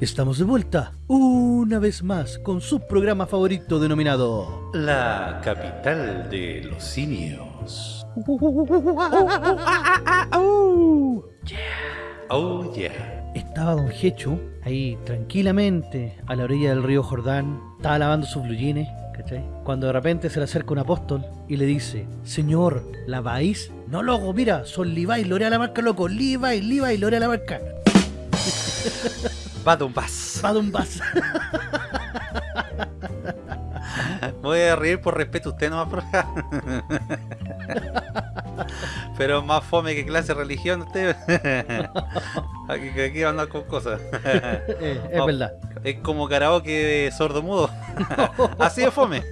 estamos de vuelta una vez más con su programa favorito denominado La capital de los simios. <laughs> Oh yeah. Estaba Don Hechu ahí tranquilamente a la orilla del río Jordán, estaba lavando sus blue jeans, ¿cachai? Cuando de repente se le acerca un apóstol y le dice, Señor, ¿laváis? No, loco, mira, son Levi, Lorea la marca, loco, Levi, Levi, Lorea la marca. Va Don Bass. Me voy a reír por respeto a usted nomás, profe. <laughs> <laughs> Pero más fome que clase de religión usted. <laughs> Aquí, aquí andar con cosas. <laughs> Eh, es verdad. Es como karaoke sordo mudo. Así de fome.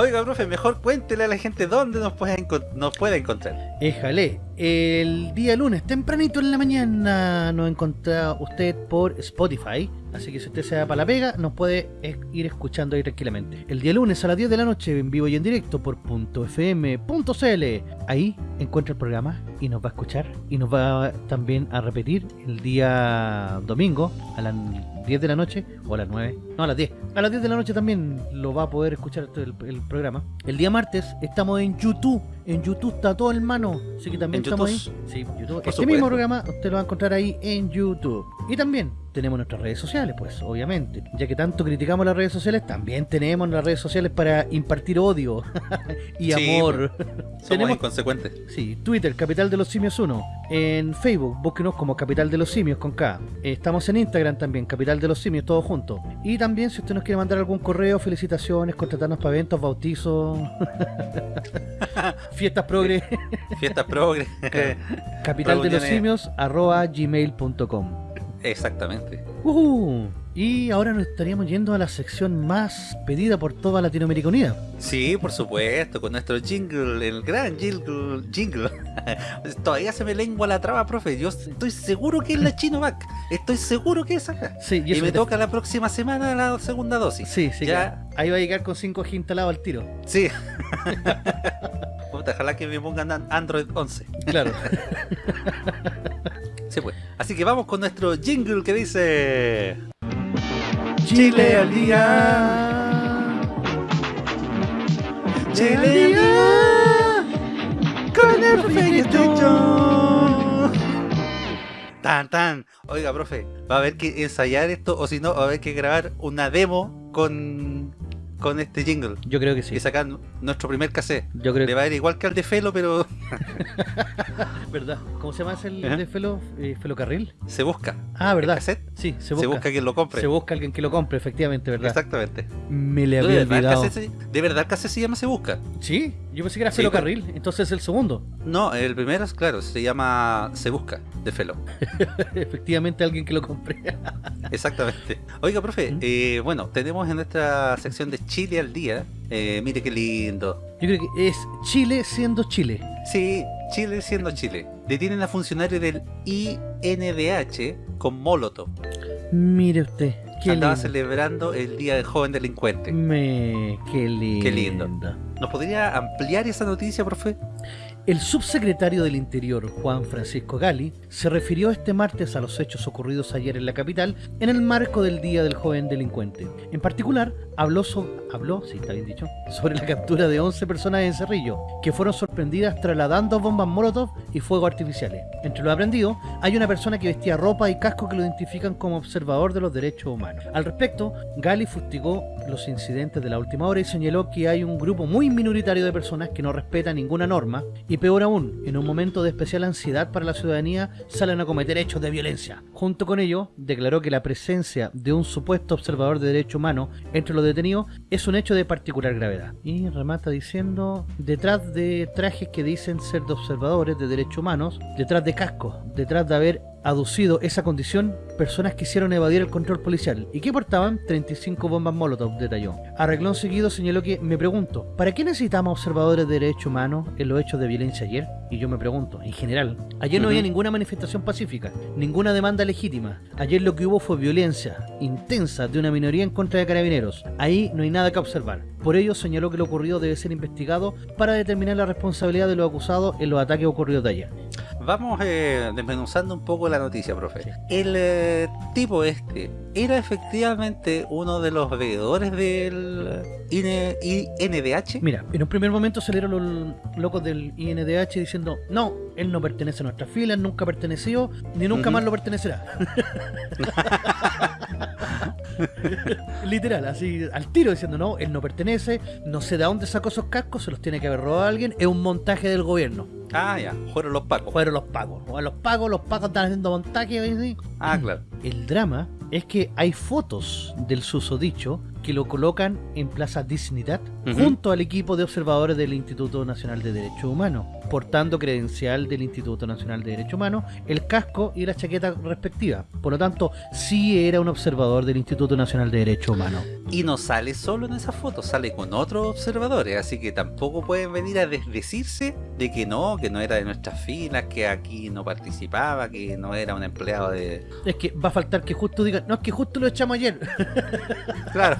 Oiga, profe, mejor cuéntele a la gente dónde nos puede, nos puede encontrar. Éjale, el día lunes, tempranito en la mañana, nos encontrará usted por Spotify. Así que si usted se va para la pega, nos puede ir escuchando ahí tranquilamente. El día lunes a las 10 de la noche, en vivo y en directo por .fm.cl. Ahí encuentra el programa y nos va a escuchar. Y nos va también a repetir el día domingo a las 10 de la noche o a las 9. No, a las 10. A las 10 de la noche también lo va a poder escuchar el, el programa. El día martes estamos en YouTube. En YouTube está todo en mano. Así que también ¿En estamos YouTube? ahí. Sí, YouTube. Por este mismo programa usted lo va a encontrar ahí en YouTube. Y también tenemos nuestras redes sociales, pues, obviamente. Ya que tanto criticamos las redes sociales, también tenemos las redes sociales para impartir odio <laughs> y Sí, amor. <laughs> Somos Tenemos- inconsecuentes. Sí, Twitter, Capital de los Simios 1. En Facebook, búsquenos como Capital de los Simios con K. Estamos en Instagram también, Capital de los Simios, todo junto. Y también, si usted nos quiere mandar algún correo, felicitaciones, contratarnos para eventos, bautizos, <laughs> fiestas progre, Fiestas progre. capital de los simios, arroba gmail.com. Exactamente. Uh, y ahora nos estaríamos yendo a la sección más pedida por toda Latinoamérica Unida. Sí, por supuesto, con nuestro jingle, el gran jingle. jingle. <laughs> Todavía se me lengua la traba, profe. Yo estoy seguro que es la Chinovac. Estoy seguro que es acá. Sí, Y, me te- toca la próxima semana la segunda dosis. Sí, sí, Ya. que ahí va a llegar con 5G instalado al tiro. Sí. <laughs> Puta, ojalá que me pongan an- Android 11. Claro. <laughs> Sí, pues. Así que vamos con nuestro jingle que dice. Chile al día. Chile al día. Con el profe Tan, tan. Oiga, profe, va a haber que ensayar esto o si no, va a haber que grabar una demo con, con este jingle. Yo creo que sí. Y sacar nuestro primer cassette. Yo creo Le que va a ir igual que al de Felo, pero <laughs> verdad. ¿Cómo se llama ese el de Felo, eh, Felocarril? se busca. Ah, El verdad. cassette Sí, se se busca. busca, quien lo compre. Se busca alguien que lo compre, efectivamente, ¿verdad? Exactamente. Me le ¿De había verdad, el olvidado. se- ¿De verdad el cassette se llama Se Busca? Sí, yo pensé que era Sí, Felocarril, entonces el segundo. No, el primero es claro, se llama Se Busca, de Felo. <laughs> efectivamente alguien que lo compre. Exactamente. Oiga, profe, ¿Mm? eh, bueno, tenemos en nuestra sección de Chile al día. eh, mire qué lindo. Yo creo que es Chile siendo Chile. Sí, Chile siendo Chile. Detienen a funcionario del INDH con Molotov. Mire usted, qué Andaba lindo. celebrando el Día del Joven Delincuente. Me, qué lindo. Qué lindo. ¿Nos podría ampliar esa noticia, profe? El subsecretario del Interior, Juan Francisco Gali, se refirió este martes a los hechos ocurridos ayer en la capital en el marco del Día del Joven Delincuente. En particular, habló, so- habló sí, está bien dicho, sobre la captura de 11 personas en Cerrillo, que fueron sorprendidas trasladando bombas Molotov y fuegos artificiales. Entre los aprendidos, hay una persona que vestía ropa y casco que lo identifican como observador de los derechos humanos. Al respecto, Gali fustigó los incidentes de la última hora y señaló que hay un grupo muy minoritario de personas que no respeta ninguna norma y peor aún, en un momento de especial ansiedad para la ciudadanía salen a cometer hechos de violencia. Junto con ello, declaró que la presencia de un supuesto observador de derechos humanos entre los detenidos es un hecho de particular gravedad. Y remata diciendo, detrás de trajes que dicen ser de observadores de derechos humanos, detrás de cascos, detrás de haber aducido esa condición, personas quisieron evadir el control policial y que portaban 35 bombas Molotov, detalló. Arreglón seguido señaló que, me pregunto, ¿para qué necesitamos observadores de derechos humanos en los hechos de violencia ayer? Y yo me pregunto, en general, ayer no había ninguna manifestación pacífica, ninguna demanda legítima. Ayer lo que hubo fue violencia intensa de una minoría en contra de carabineros. Ahí no hay nada que observar. Por ello señaló que lo ocurrido debe ser investigado para determinar la responsabilidad de los acusados en los ataques ocurridos de ayer. Vamos eh, desmenuzando un poco la noticia, profe. El eh, tipo este era efectivamente uno de los veedores del IN- INDH. Mira, en un primer momento salieron los locos del INDH diciendo, no, él no pertenece a nuestras filas, nunca perteneció, ni nunca más lo pertenecerá. <laughs> <laughs> Literal, así al tiro diciendo, no, él no pertenece, no sé de dónde sacó esos cascos, se los tiene que haber robado alguien, es un montaje del gobierno. Ah, ya, fueron los pacos. Fueron los pagos. Los pagos, los pagos están haciendo montaje. ¿sí? Ah, claro. El drama es que hay fotos del susodicho que lo colocan en Plaza Dignidad Ujú. junto al equipo de observadores del Instituto Nacional de Derechos Humanos, portando credencial del Instituto Nacional de Derechos Humanos, el casco y la chaqueta respectiva. Por lo tanto, sí era un observador del Instituto Nacional de Derechos Humanos. Y no sale solo en esa foto, sale con otros observadores, así que tampoco pueden venir a desdecirse de que no, que no era de nuestras filas, que aquí no participaba, que no era un empleado de... Es que va a faltar que justo digan, no, es que justo lo echamos ayer. Claro.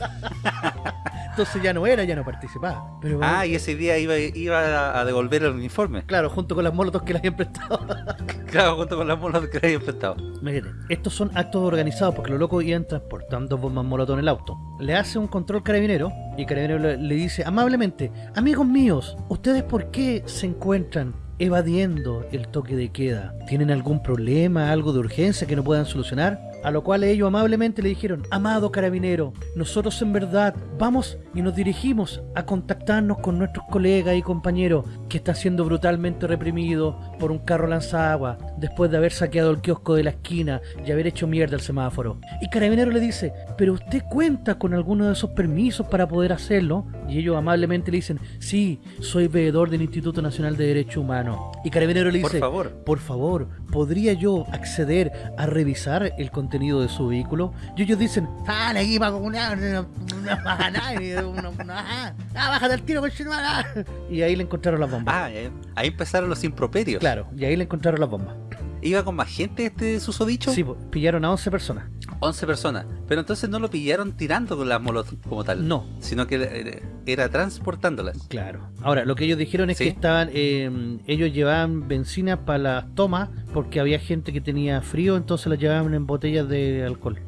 Entonces ya no era, ya no participaba. Pero Ah, y ese día iba, iba a devolver el uniforme. claro, junto con las molotos que le habían prestado. <laughs> Claro, junto con las molas que le habían prestado. Imagínate, estos son actos organizados porque los locos iban transportando bombas molotov en el auto. Le hace un control carabinero y carabinero le, le dice amablemente, amigos míos, ¿ustedes por qué se encuentran evadiendo el toque de queda? ¿Tienen algún problema, algo de urgencia que no puedan solucionar? A lo cual ellos amablemente le dijeron, amado carabinero, nosotros en verdad vamos y nos dirigimos a contactarnos con nuestros colegas y compañeros que está siendo brutalmente reprimido por un carro lanzagua después de haber saqueado el kiosco de la esquina y haber hecho mierda al semáforo. Y carabinero le dice, pero usted cuenta con alguno de esos permisos para poder hacerlo? Y ellos amablemente le dicen, sí, soy veedor del Instituto Nacional de Derechos Humanos. Y carabinero le Por dice, favor. por favor, ¿podría yo acceder a revisar el contenido de su vehículo? Y ellos dicen, sale aquí para comunar, no, no pasa nada, y uno- uno, ah, ah, bájate al tiro, ah. Y ahí le encontraron las bombas. Ah, ahí empezaron los improperios. Claro, y ahí le encontraron las bombas. ¿Iba con más gente este susodicho? Sí, pillaron a 11 personas. 11 personas. Pero entonces no lo pillaron tirando con las molotov como tal. No. Sino que era, era transportándolas. Claro. Ahora, lo que ellos dijeron es Sí. que estaban, eh, ellos llevaban benzina para las tomas porque había gente que tenía frío, entonces las llevaban en botellas de alcohol.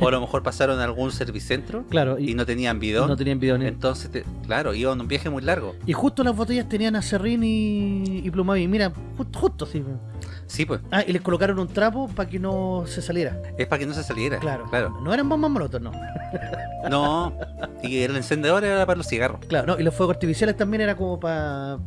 O a lo <laughs> mejor pasaron a algún servicentro Claro, y y, no tenían bidón. no tenían bidones. Entonces, te- claro, iban un viaje muy largo. Y justo las botellas tenían acerrín y, y plumaví. Mira, justo, justo así. Sí, pues. Ah, y les colocaron un trapo para que no se saliera. Es para que no se saliera. Claro. Claro. No eran bombas molotov, no. No. Y el encendedor era para los cigarros. Claro, no. Y los fuegos artificiales también era como para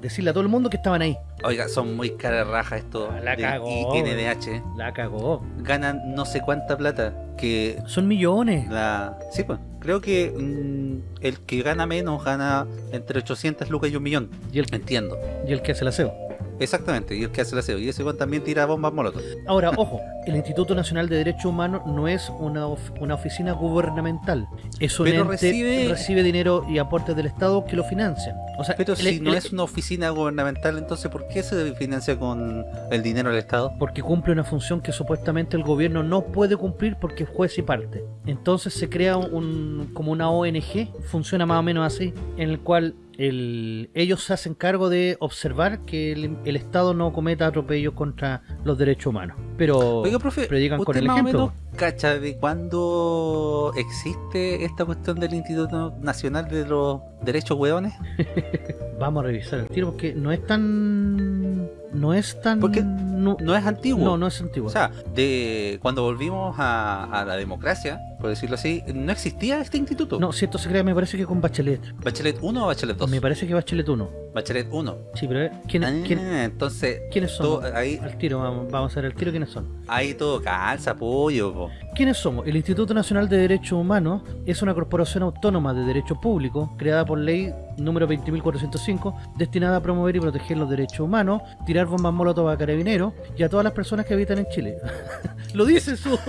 decirle a todo el mundo que estaban ahí. Oiga, son muy cara raja estos La del cagó, INDH. La cagó. Ganan no sé cuánta plata. Que Son millones. la. Sí, pues. Creo que mm, el que gana menos gana entre 800 lucas y un millón. Y el, Entiendo. y el que hace el aseo. Exactamente, y el que hace el aseo. Y ese también tira bombas molotov. Ahora, <laughs> ojo, el Instituto Nacional de Derechos Humanos no es una, of- una oficina gubernamental. Es un Pero ente recibe- recibe dinero y aportes del Estado que lo financian. O sea, Pero el- si no el- es una oficina gubernamental, entonces ¿por qué se financia con el dinero del Estado? porque cumple una función que supuestamente el gobierno no puede cumplir porque es juez y parte. Entonces se crea un como una ONG, funciona más o menos así, en el cual el- ellos se hacen cargo de observar que el, el Estado no cometa atropellos contra los derechos humanos. Pero Oiga, profe, predican con ¿usted el ejemplo. menos cacha de cuándo existe esta cuestión del Instituto Nacional de los Derechos Hueones? <laughs> Vamos a revisar el tiro porque no es tan... No es tan... Porque no, No es antiguo. no, no es antiguo. O sea, de cuando volvimos a, a la democracia, por decirlo así, no existía este instituto. no, si esto se crea me parece que con Bachelet. ¿Bachelet 1 o Bachelet 2? Me parece que Bachelet 1. Bachelet 1. Sí, pero eh, ¿quién, Ah, quién- entonces, ¿quiénes son? todo- ahí, Al tiro, vamos, vamos a ver el tiro quiénes son. ahí todo calza, apoyo. po. ¿Quiénes somos? El Instituto Nacional de Derechos Humanos es una corporación autónoma de derecho público creada por ley número 20.405 destinada a promover y proteger los derechos humanos, tirar bombas molotov a carabineros y a todas las personas que habitan en Chile. <laughs> Lo dice su... <laughs>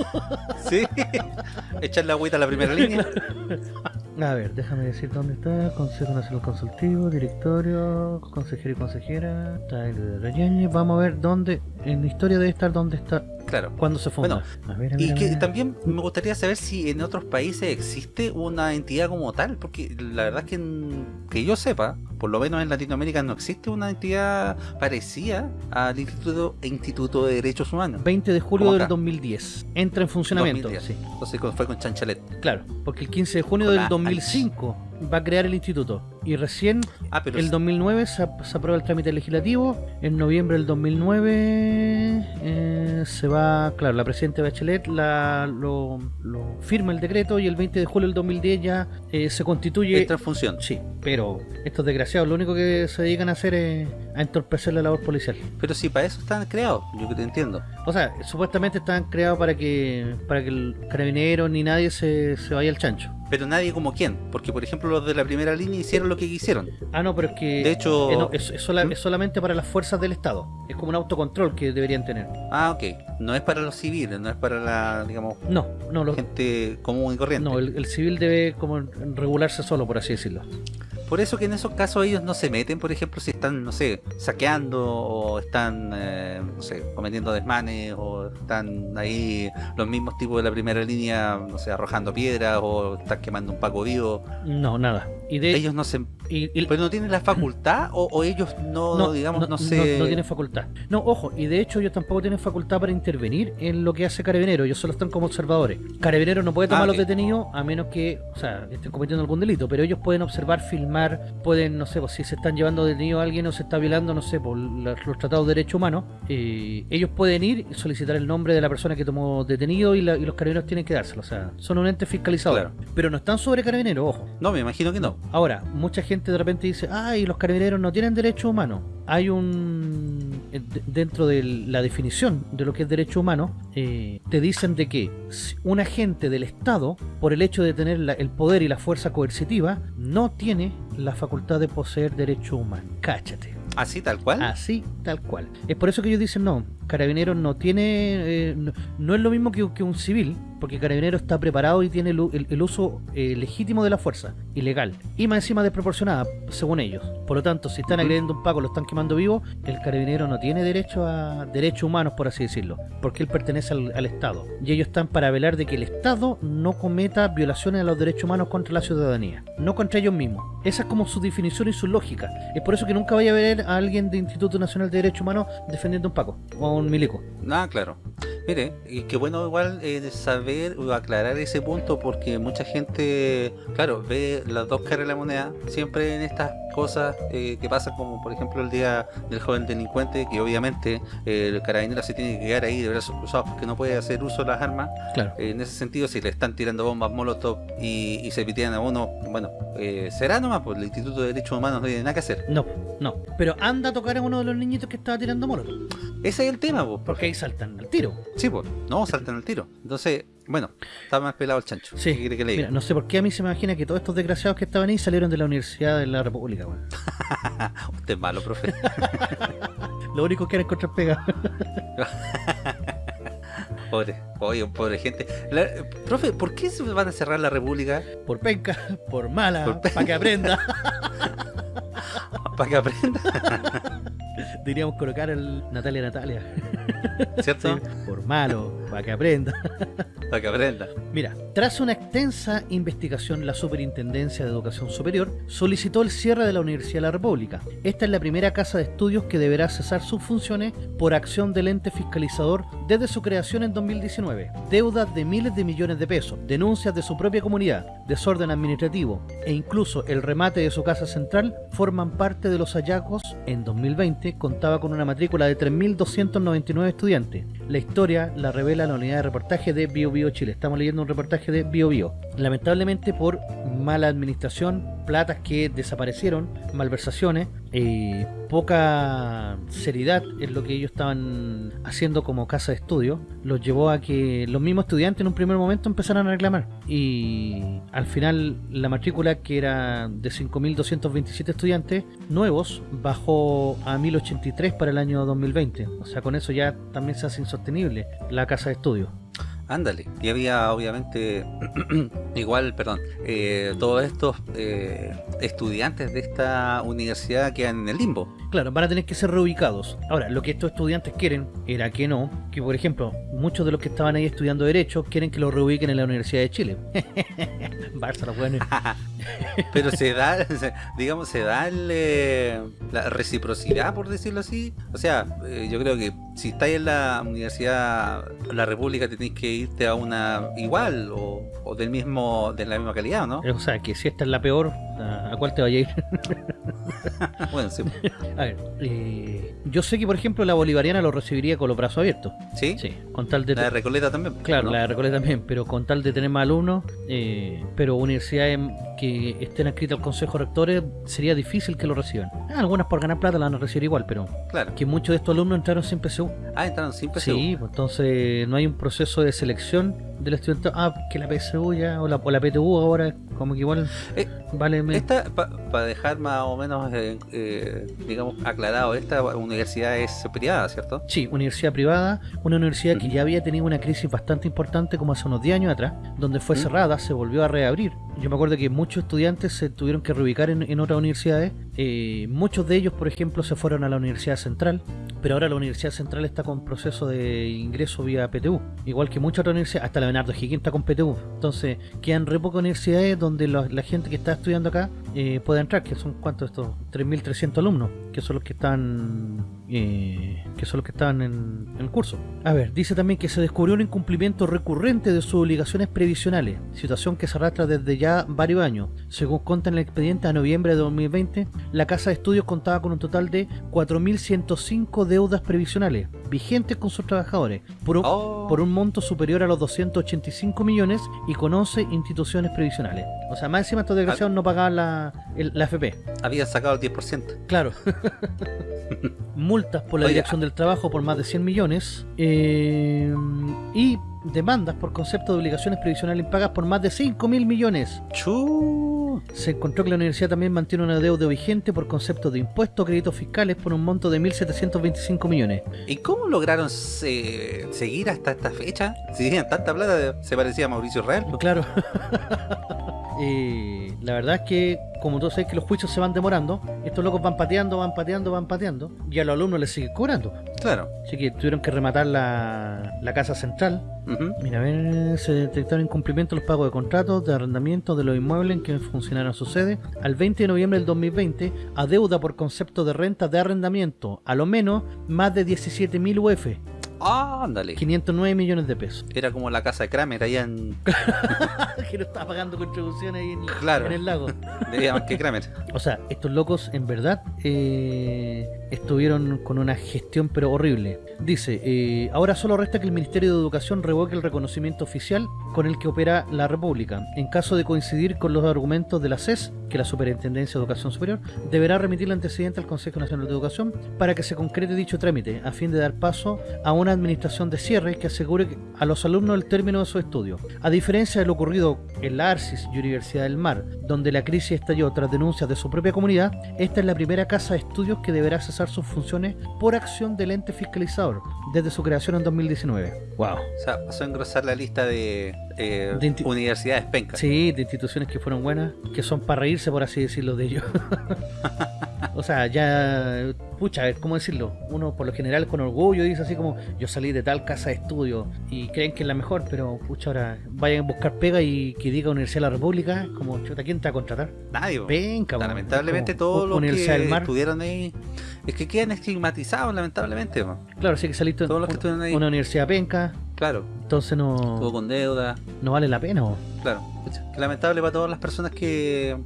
Sí. Echar la agüita a la primera línea. <laughs> A ver, déjame decir dónde está. Consejo Nacional Consultivo, Directorio, Consejero y Consejera. Vamos a ver dónde. En la historia debe estar dónde está. Claro. ¿Cuándo se funda? a ver, a ver, Y que también me gustaría saber si en otros países existe una entidad como tal, porque la verdad es que, que yo sepa, por lo menos en Latinoamérica no existe una entidad parecida al Instituto, Instituto de Derechos Humanos. 20 de julio del acá. 2010. Entra en funcionamiento. 2010. Sí, Entonces fue con Chanchalet. claro. Porque el 15 de junio del la 2005 va a crear el instituto. Y recién Ah, pero el 2009 se, ap- se aprueba el trámite legislativo. En noviembre del 2009 eh, se va, claro, la presidenta Bachelet la, lo, lo firma el decreto y el 20 de julio del 2010 ya eh, se constituye. en función. Sí, pero estos desgraciados lo único que se dedican a hacer es a entorpecer la labor policial. Pero si para eso están creados, yo que te entiendo. O sea, supuestamente están creados para que para que el carabinero ni nadie se, se vaya al chancho. Pero nadie como quién, porque por ejemplo los de la primera línea hicieron lo que quisieron. Ah, no, pero es que De hecho- eh, no, es, es sola- ¿Mm? es solamente para las fuerzas del Estado. Es como un autocontrol que deberían tener. Ah, ok. No es para los civiles, no es para la, digamos, No, no, lo- gente común y corriente. no el, el civil debe como regularse solo, por así decirlo. Por eso que en esos casos ellos no se meten, por ejemplo, si están, no sé, saqueando o están, eh, no sé, cometiendo desmanes o están ahí los mismos tipos de la primera línea, no sé, arrojando piedras o están quemando un paco vivo. No, nada. Y de Ellos no se... y- y- ¿Pero no tienen la facultad o, o ellos no, digamos, no, se... no tienen facultad. No, ojo, y de hecho ellos tampoco tienen facultad para intervenir en lo que hace Carabinero, ellos solo están como observadores. Carabinero no puede tomar Ah, los detenidos a menos que, o sea, estén cometiendo algún delito, pero ellos pueden observar, filmar, pueden, no sé, pues, si se están llevando detenido a alguien o se está violando, no sé, por la- los tratados de derechos humanos, eh, ellos pueden ir y solicitar el nombre de la persona que tomó detenido y, la- y los carabineros tienen que dárselo, o sea, son un ente fiscalizador. Claro. Pero no están sobre Carabinero, ojo. No, me imagino que no. Ahora, mucha gente de repente dice, ay, los carabineros no tienen derechos humanos. Hay un... eh, de- Dentro de la definición de lo que es derecho humano, eh, te dicen de que un agente del Estado, por el hecho de tener la- el poder y la fuerza coercitiva, no tiene la facultad de poseer derecho humano. Cáchate. Así, tal cual. Así, tal cual. Es por eso que ellos dicen, no, Carabineros no tiene, eh, no, no es lo mismo que, que un civil, porque Carabinero está preparado y tiene el, u- el- el uso eh, legítimo de la fuerza, ilegal, y más encima desproporcionada, según ellos. Por lo tanto, si están agrediendo a un Paco, lo están quemando vivo, el Carabinero no tiene derecho a derechos humanos, por así decirlo, porque él pertenece al, al Estado. Y ellos están para velar de que el Estado no cometa violaciones a los derechos humanos contra la ciudadanía, no contra ellos mismos. Esa es como su definición y su lógica. Es por eso que nunca vaya a ver a alguien de Instituto Nacional de Derechos Humanos defendiendo a un Paco o un milico. Ah, claro. Mire, y qué bueno igual eh, saber o aclarar ese punto porque mucha gente, claro, ve las dos caras de la moneda siempre en estas cosas eh, que pasan como por ejemplo el día del joven delincuente que obviamente eh, el carabinero se tiene que quedar ahí de brazos cruzados porque no puede hacer uso de las armas. Claro. Eh, en ese sentido, si le están tirando bombas molotov y, y se pitean a uno, bueno, será nomás, pues el Instituto de Derechos Humanos no tiene nada que hacer. No, no. Pero anda a tocar a uno de los niñitos que estaba tirando molotov. Ese es el tema, Porque ahí saltan al tiro. Sí, pues, no saltan el tiro. Entonces, bueno, está más pelado el chancho. Sí. ¿Qué quiere que le diga? Mira, no sé por qué a mí se me imagina que todos estos desgraciados que estaban ahí salieron de la Universidad de la República, weón. <laughs> Usted es malo, profe. <laughs> Lo único que era encontrar pega. <laughs> Pobre, oye, pobre gente. La- profe, ¿por qué se van a cerrar la República? Por penca, por mala, Por para que aprenda. <laughs> Para que aprenda, <laughs> Diríamos colocar el Natalia Natalia. ¿cierto? Sí, por malo, para que aprenda. <laughs> Para que aprenda. Mira, tras una extensa investigación, la Superintendencia de Educación Superior solicitó el cierre de la Universidad de la República. Esta es la primera casa de estudios que deberá cesar sus funciones por acción del ente fiscalizador desde su creación en 2019. Deudas de miles de millones de pesos, denuncias de su propia comunidad, desorden administrativo e incluso el remate de su casa central forman parte de los hallazgos. En 2020 contaba con una matrícula de 3.299 estudiantes. La historia la revela la unidad de reportaje de Bio Bio Chile. Estamos leyendo un reportaje de Bio Bio. Lamentablemente por mala administración, platas que desaparecieron, malversaciones, eh, poca seriedad en lo que ellos estaban haciendo como casa de estudio, los llevó a que los mismos estudiantes en un primer momento empezaran a reclamar. Y al final la matrícula que era de 5.227 estudiantes nuevos bajó a 1.083 para el año 2020. O sea, con eso ya también se hace insostenible la casa de estudio. Ándale. Y había, obviamente, <clears throat> igual, perdón, eh, todos estos eh, estudiantes de esta universidad quedan en el limbo. Claro, van a tener que ser reubicados. Ahora, lo que estos estudiantes quieren era que no, que por ejemplo, muchos de los que estaban ahí estudiando Derecho quieren que los reubiquen en la Universidad de Chile. <laughs> Barça, los buenos. <laughs> Pero se da, digamos, se da el, eh, la reciprocidad, por decirlo así. O sea, eh, yo creo que si estáis en la universidad, la República, tenéis que irte a una igual o, del mismo, de la misma calidad, ¿no? O sea, que si esta es la peor, ¿a a cuál te vaya a ir? <laughs> <laughs> Bueno, sí. A ver, eh, yo sé que por ejemplo la bolivariana lo recibiría con los brazos abiertos. ¿Sí? Sí, con tal de... La de Recoleta también. Claro, ¿no? la de Recoleta también, pero con tal de tener más alumnos, eh, pero universidades que estén adscritas al Consejo de Rectores, sería difícil que lo reciban. Ah, Algunas por ganar plata la van a recibir igual, pero Claro. que muchos de estos alumnos entraron sin PSU. Ah, entraron sin PSU. Sí, pues entonces no hay un proceso de selección del estudiante. Ah, que la PSU ya, o la, o la PTU ahora, como que igual Eh, vale. Esta, para dejar más o menos, eh, eh, digamos, aclarado, esta universidad es privada, ¿cierto? Sí, universidad privada, una universidad que ya había tenido una crisis bastante importante como hace unos 10 años atrás, donde fue ¿Mm? cerrada, se volvió a reabrir. Yo me acuerdo que muchos estudiantes se tuvieron que reubicar en, en otras universidades, eh, muchos de ellos, por ejemplo, se fueron a la Universidad Central, pero ahora la Universidad Central está con proceso de ingreso vía PTU, igual que muchas otras universidades, hasta la Bernardo Higgins está con PTU. Entonces, quedan re pocas universidades donde la, la gente que está estudiando acá eh, pueda entrar, que son cuántos estos 3.300 alumnos, que son los que están eh, que son los que estaban en, en el curso. A ver, dice también que se descubrió un incumplimiento recurrente de sus obligaciones previsionales, situación que se arrastra desde ya varios años. Según consta en el expediente a noviembre de 2020, la Casa de Estudios contaba con un total de 4.105 deudas previsionales vigentes con sus trabajadores, por un, Oh. por un monto superior a los 285 millones y con 11 instituciones previsionales. O sea, más encima estos desgraciados no pagaban la, el- la FP. Habían sacado el 10%. Claro. <laughs> Multas por la Oye, dirección del trabajo por más de 100 millones. eh, y demandas por concepto de obligaciones previsionales impagas por más de 5 mil millones. ¡Chu! Se encontró que la universidad también mantiene una deuda vigente por concepto de impuestos o créditos fiscales por un monto de 1.725 millones. ¿Y cómo lograron se- seguir hasta esta fecha? Si tenían tanta plata, se parecía a Mauricio Real. Claro. <laughs> Eh, la verdad es que, como todos sabéis que los juicios se van demorando, estos locos van pateando, van pateando, van pateando, y a los alumnos les siguen cobrando. Claro. Así que tuvieron que rematar la, la casa central. Ujú. Mira, a ver, se detectaron incumplimientos en los pagos de contratos de arrendamiento de los inmuebles en que funcionaron su sede al 20 de noviembre del 2020 a deuda por concepto de renta de arrendamiento, a lo menos más de 17.000 UF, Ah, ándale. 509 millones de pesos. Era como la casa de Kramer allá en. <laughs> que no estaba pagando contribuciones ahí en, Claro. en el lago. Debía más que Kramer. O sea, estos locos en verdad eh, estuvieron con una gestión pero horrible. Dice, eh, ahora solo resta que el Ministerio de Educación revoque el reconocimiento oficial con el que opera la República. En caso de coincidir con los argumentos de la CES, que la Superintendencia de Educación Superior, deberá remitir el antecedente al Consejo Nacional de Educación para que se concrete dicho trámite, a fin de dar paso a una administración de cierre que asegure a los alumnos el término de su estudio. A diferencia de lo ocurrido en la ARCIS y Universidad del Mar, donde la crisis estalló tras denuncias de su propia comunidad, esta es la primera casa de estudios que deberá sus funciones por acción del ente fiscalizador desde su creación en 2019. Wow. O sea, pasó a engrosar la lista de, eh, De universidades pencas. Sí, de instituciones que fueron buenas, que son para reírse, por así decirlo, de ellos. <laughs> o sea, ya, pucha, ¿cómo decirlo? Uno por lo general con orgullo dice así como, yo salí de tal casa de estudio y creen que es la mejor, pero pucha, ahora vayan a buscar pega y que diga Universidad de la República, como, chuta, ¿quién te va a contratar? Nadie. Venga, lamentablemente como todos los que del Mar. estuvieron ahí es que quedan estigmatizados lamentablemente. Claro, sí que saliste un- ahí. una universidad penca, claro entonces estuvo no, con deuda no vale la pena. po. claro que lamentable para todas las personas que eh,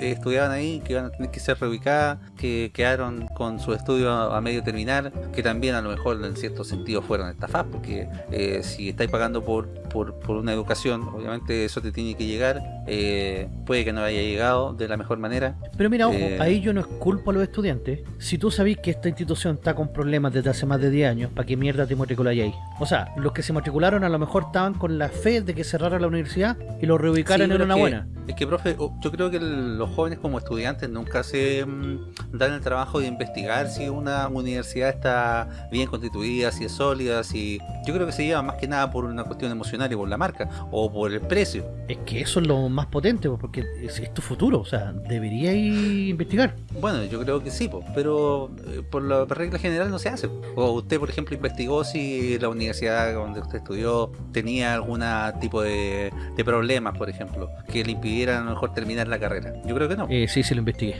estudiaban ahí que iban a tener que ser reubicadas que quedaron con su estudio a, medio terminar que también a lo mejor en cierto sentido fueron estafadas porque eh, si estáis pagando por, por, por una educación obviamente eso te tiene que llegar eh, puede que no haya llegado de la mejor manera Pero mira, ojo, Eh. ahí yo no culpo a los estudiantes. Si tú sabís que esta institución está con problemas desde hace más de 10 años, ¿para qué mierda te matriculáis ahí? O sea, los que se matricularon a lo mejor estaban con la fe de que cerrara la universidad y lo reubicaran Sí, una es que- buena. Es que, profe, yo creo que el- los jóvenes como estudiantes nunca se mm, dan el trabajo de investigar si una universidad está bien constituida, si es sólida, si... Yo creo que se lleva más que nada por una cuestión emocional y por la marca, o por el precio. Es que eso es lo más potente, porque es, es tu futuro, o sea, deberíais investigar. Bueno, yo creo que sí, po, pero eh, por la regla general no se hace. O usted, por ejemplo, investigó si la universidad donde usted estudió tenía algún tipo de, de problemas, por ejemplo, que le impidieran a lo mejor terminar la carrera. Yo creo que no. Eh, sí, sí lo investigué.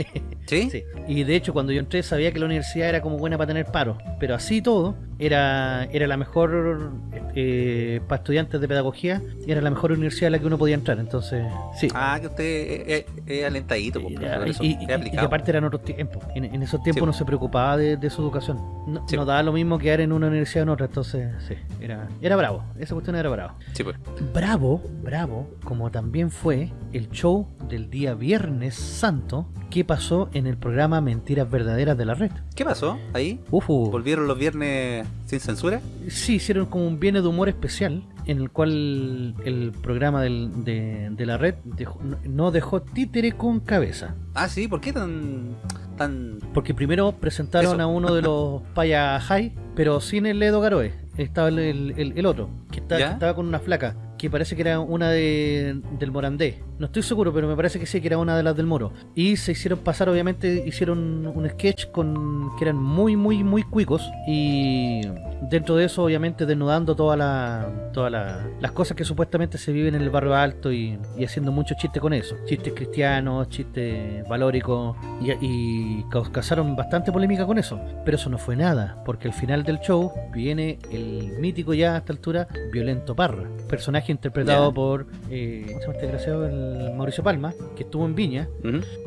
<laughs> ¿Sí? Sí. Y de hecho, cuando yo entré sabía que la universidad era como buena para tener paro, pero así todo, era, era la mejor eh, para estudiantes de pedagogía, y era la mejor universidad a la que uno podía entrar. Entonces, sí. Ah, que usted es, alentadito, Y, por eso, y- y- y aplicado. que aparte eran otros tiempos. En, en esos tiempos Sí. no se preocupaba de, de su educación. No, Sí. no daba lo mismo quedar en una universidad o en otra. Entonces, sí, era, era bravo. Esa cuestión era bravo. Sí, pues. Bravo, bravo, como también fue el show del día Viernes Santo que pasó en el programa Mentiras Verdaderas de la Red. ¿Qué pasó ahí? Ufu. ¿Volvieron los viernes sin censura? Sí, hicieron como un viernes de humor especial en el cual el programa del- de, de la red dejó- no- dejó títere con cabeza. Ah, sí, ¿por qué tan... tan... Porque primero presentaron Eso. a uno de los <laughs> Paya High, pero sin el Edo Garoe. Estaba el, el- otro, que, está- ¿Ya? que estaba con una flaca, que parece que era una de, del Morandé. No estoy seguro, pero me parece que sí, que era una de las del Moro. Y se hicieron pasar, obviamente, hicieron un sketch con que eran muy, muy, muy cuicos. Y dentro de eso, obviamente, desnudando todas la, toda la- las cosas que supuestamente se viven en el barrio alto y, haciendo muchos chistes con eso. Chistes cristianos, chistes valóricos. Y, y caus- causaron bastante polémica con eso. Pero eso no fue nada, porque al final del show viene el mítico ya a esta altura, Violento Parra. Personaje interpretado por, eh, ¿cómo se llama este desgraciado? El Mauricio Palma, que estuvo en Viña.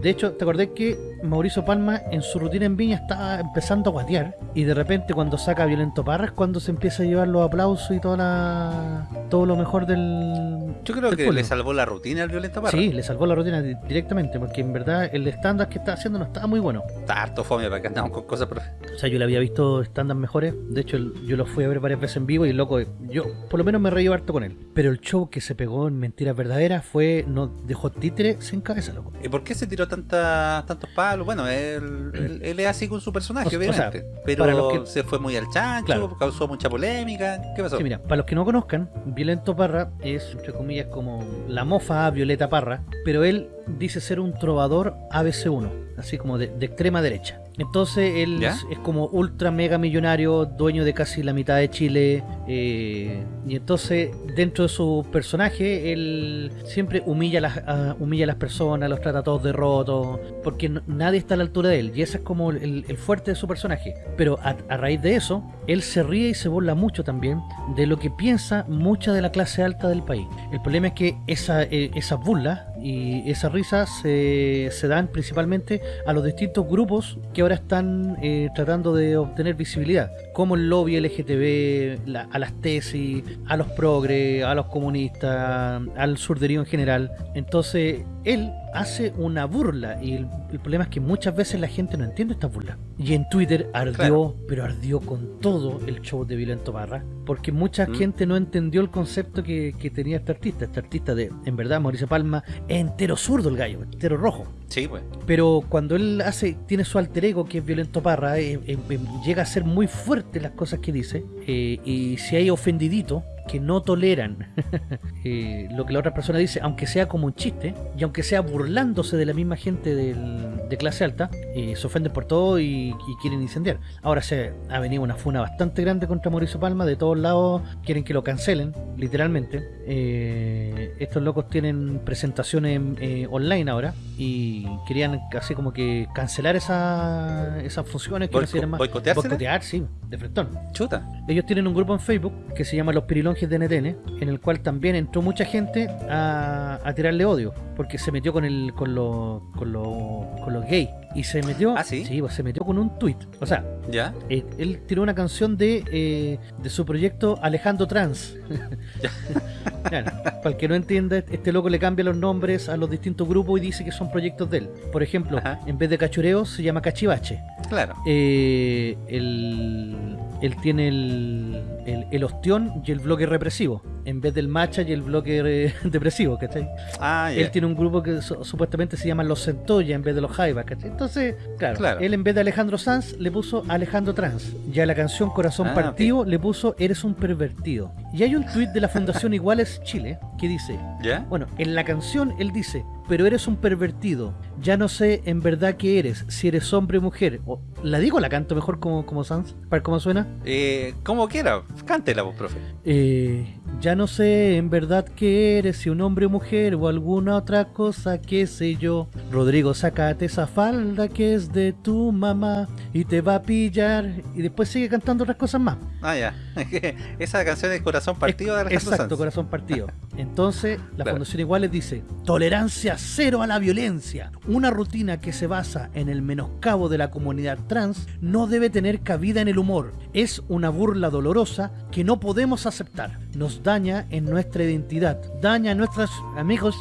De hecho, ¿te acordás que Mauricio Palma en su rutina en Viña estaba empezando a guatear? Y de repente cuando saca Violento Parra es cuando se empieza a llevar los aplausos y toda la, todo lo mejor del... Yo creo del que pueblo. le salvó la rutina al Violeta Parra. Sí, le salvó la rutina di- directamente, porque en verdad el estándar que está haciendo no estaba muy bueno. Está harto fome para que andamos con cosas, profe. O sea, yo le había visto estándar mejores. De hecho, yo lo fui a ver varias veces en vivo y loco, yo por lo menos me reí harto con él. Pero el show que se pegó en Mentiras Verdaderas fue, no dejó títere sin cabeza, loco. ¿Y por qué se tiró tanta, tantos palos? Bueno, él, él, él es así con su personaje, O sea, obviamente. pero para los que- se fue muy al chancho, Claro. causó mucha polémica. ¿Qué pasó? Sí, mira, para los que no conozcan, Violento Parra es, entre comillas, como la mofa Violeta Parra, pero él dice ser un trovador ABC1, así como de, de extrema derecha. Entonces él ¿Ya? es, como ultra mega millonario, dueño de casi la mitad de Chile, eh, y entonces dentro de su personaje él siempre humilla a las, a- humilla a las personas, los trata todos de rotos, porque no- nadie está a la altura de él, y ese es como el, el fuerte de su personaje. Pero a, a raíz de eso, él se ríe y se burla mucho también de lo que piensa mucha de la clase alta del país. El problema es que esa, eh, esas burlas y esas risas se, dan principalmente a los distintos grupos que ahora están eh, tratando de obtener visibilidad, como el lobby LGTB, la- a las tesis, a los progres, a los comunistas, al surderío en general. Entonces, él hace una burla y el, el problema es que muchas veces la gente no entiende esta burla. Y en Twitter ardió, Claro. pero ardió con todo el show de Violento Parra, porque mucha Mm. gente no entendió el concepto que, que tenía este artista. Este artista de, en verdad, Mauricio Palma, es entero zurdo el gallo, entero rojo. Sí, pues. Pero cuando él hace, tiene su alter ego que es Violento Parra, eh, eh, eh, llega a ser muy fuerte las cosas que dice. eh, y si hay ofendidito que no toleran <laughs> eh, lo que la otra persona dice, aunque sea como un chiste, y aunque sea burlándose de la misma gente de clase alta, se ofenden por todo y, quieren incendiar. Ahora se ha venido una funa bastante grande contra Mauricio Palma, de todos lados quieren que lo cancelen, literalmente. Estos locos tienen presentaciones online ahora y querían así como que cancelar esa, esas funciones que no Boico- llaman ¿boicoteársela? boicotear, sí, de frentón. Chuta. Ellos tienen un grupo en Facebook que se llama Los Pirilonges de NTN, en el cual también entró mucha gente a, a tirarle odio, porque se metió con el con los con los con los gays y se metió, ¿Ah, sí? pues se metió con un tweet. O sea, ¿Ya? eh, él tiró una canción de, eh, de su proyecto Alejandro Trans. <laughs> Claro, para el que no entienda, este loco le cambia los nombres a los distintos grupos y dice que son proyectos de él. Por ejemplo, Ajá. en vez de cachureo se llama cachivache. Claro. Eh, él, él tiene el, el, el ostión y el bloque represivo, en vez del macha y el bloque re- <laughs> depresivo, ¿cachai? Ah, ya. Él tiene un grupo que su- supuestamente se llama Los Centolla en vez de los Jaivas, ¿cachai? Entonces, claro, Claro. él en vez de Alejandro Sanz le puso Alejandro Trans. Y a la canción Corazón Ah, Partido le puso Eres un pervertido. Y hay un tuit de la Fundación <laughs> Iguales Chile que dice, ¿Ya? bueno, en la canción él dice, pero eres un pervertido. Ya no sé en verdad qué eres, si eres hombre o mujer. O, ¿La digo la canto mejor como, como Sans? ¿Para cómo suena? Eh, como quiera, cántela vos, profe. Eh, ya no sé en verdad qué eres, si un hombre o mujer o alguna otra cosa, qué sé yo. Rodrigo, sácate esa falda que es de tu mamá y te va a pillar. Y después sigue cantando otras cosas más. Ah, ya. <laughs> Esa canción es Corazón Partido de Alejandro Exacto, Sanz. corazón partido. <laughs> Entonces, la Claro. Fundación Iguales dice, tolerancia cero a la violencia. Una rutina que se basa en el menoscabo de la comunidad trans no debe tener cabida en el humor. Es una burla dolorosa que no podemos aceptar. Nos daña en nuestra identidad, daña a nuestros amigos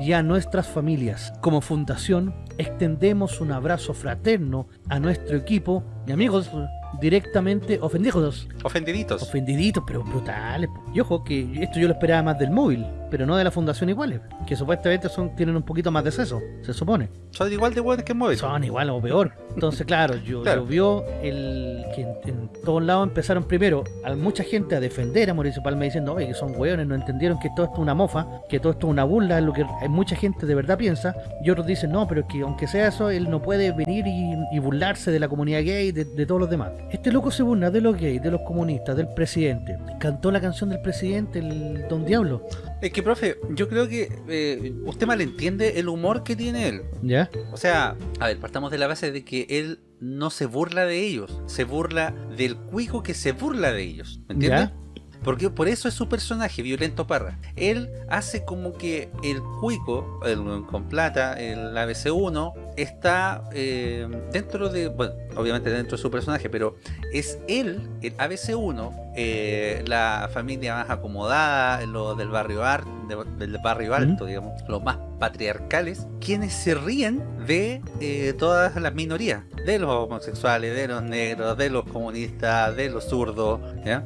y a nuestras familias. Como fundación, extendemos un abrazo fraterno a nuestro equipo y amigos directamente ofendidos. Ofendiditos. Ofendiditos, pero brutales. Y ojo, que esto yo lo esperaba más del móvil, pero no de la Fundación Iguales, que supuestamente son tienen un poquito más de seso, se supone. Son igual de buenos que móvil. Son igual o peor. Entonces, claro, yo, Claro. llovió el que en, en todos lados empezaron primero a mucha gente a defender a Mauricio Palma diciendo, oye, que son hueones, no entendieron que todo esto es una mofa, que todo esto es una burla, es lo que mucha gente de verdad piensa. Y otros dicen, no, pero es que aunque sea eso, él no puede venir y, y burlarse de la comunidad gay, de, de todos los demás. Este loco se burla de los gays, de los comunistas, del presidente. Cantó la canción del presidente, el Don Diablo. Es que, profe, yo creo que eh, usted malentiende el humor que tiene él. ¿Ya? O sea, a ver, partamos de la base de que él no se burla de ellos, se burla del cuico que se burla de ellos. ¿Me entiendes? ¿Ya? Porque por eso es su personaje, Violento Parra. Él hace como que el cuico, el con plata, el ABC1, está eh, dentro de, bueno, obviamente dentro de su personaje, pero es él, el ABC1, eh, la familia más acomodada, los del barrio, ar- de- del barrio alto, digamos, los más patriarcales, quienes se ríen de eh, todas las minorías, de los homosexuales, de los negros, de los comunistas, de los zurdos, ¿ya?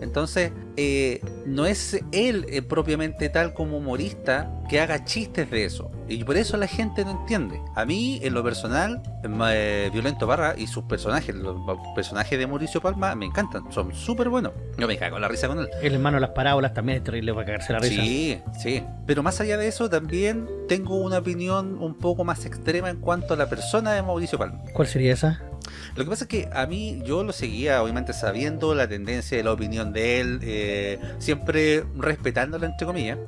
Entonces, eh, no es él propiamente tal como humorista que haga chistes de eso. Y por eso la gente no entiende. A mí, en lo personal, eh, Violento Barra y sus personajes, los personajes de Mauricio Palma, me encantan. Son súper buenos. Yo me cago en la risa con él. El hermano de las parábolas también es terrible para cagarse la risa. Sí, sí. Pero más allá de eso, también tengo una opinión un poco más extrema en cuanto a la persona de Mauricio Palma. ¿Cuál sería esa? Lo que pasa es que a mí yo lo seguía obviamente sabiendo la tendencia y la opinión de él, eh, siempre respetándola entre comillas,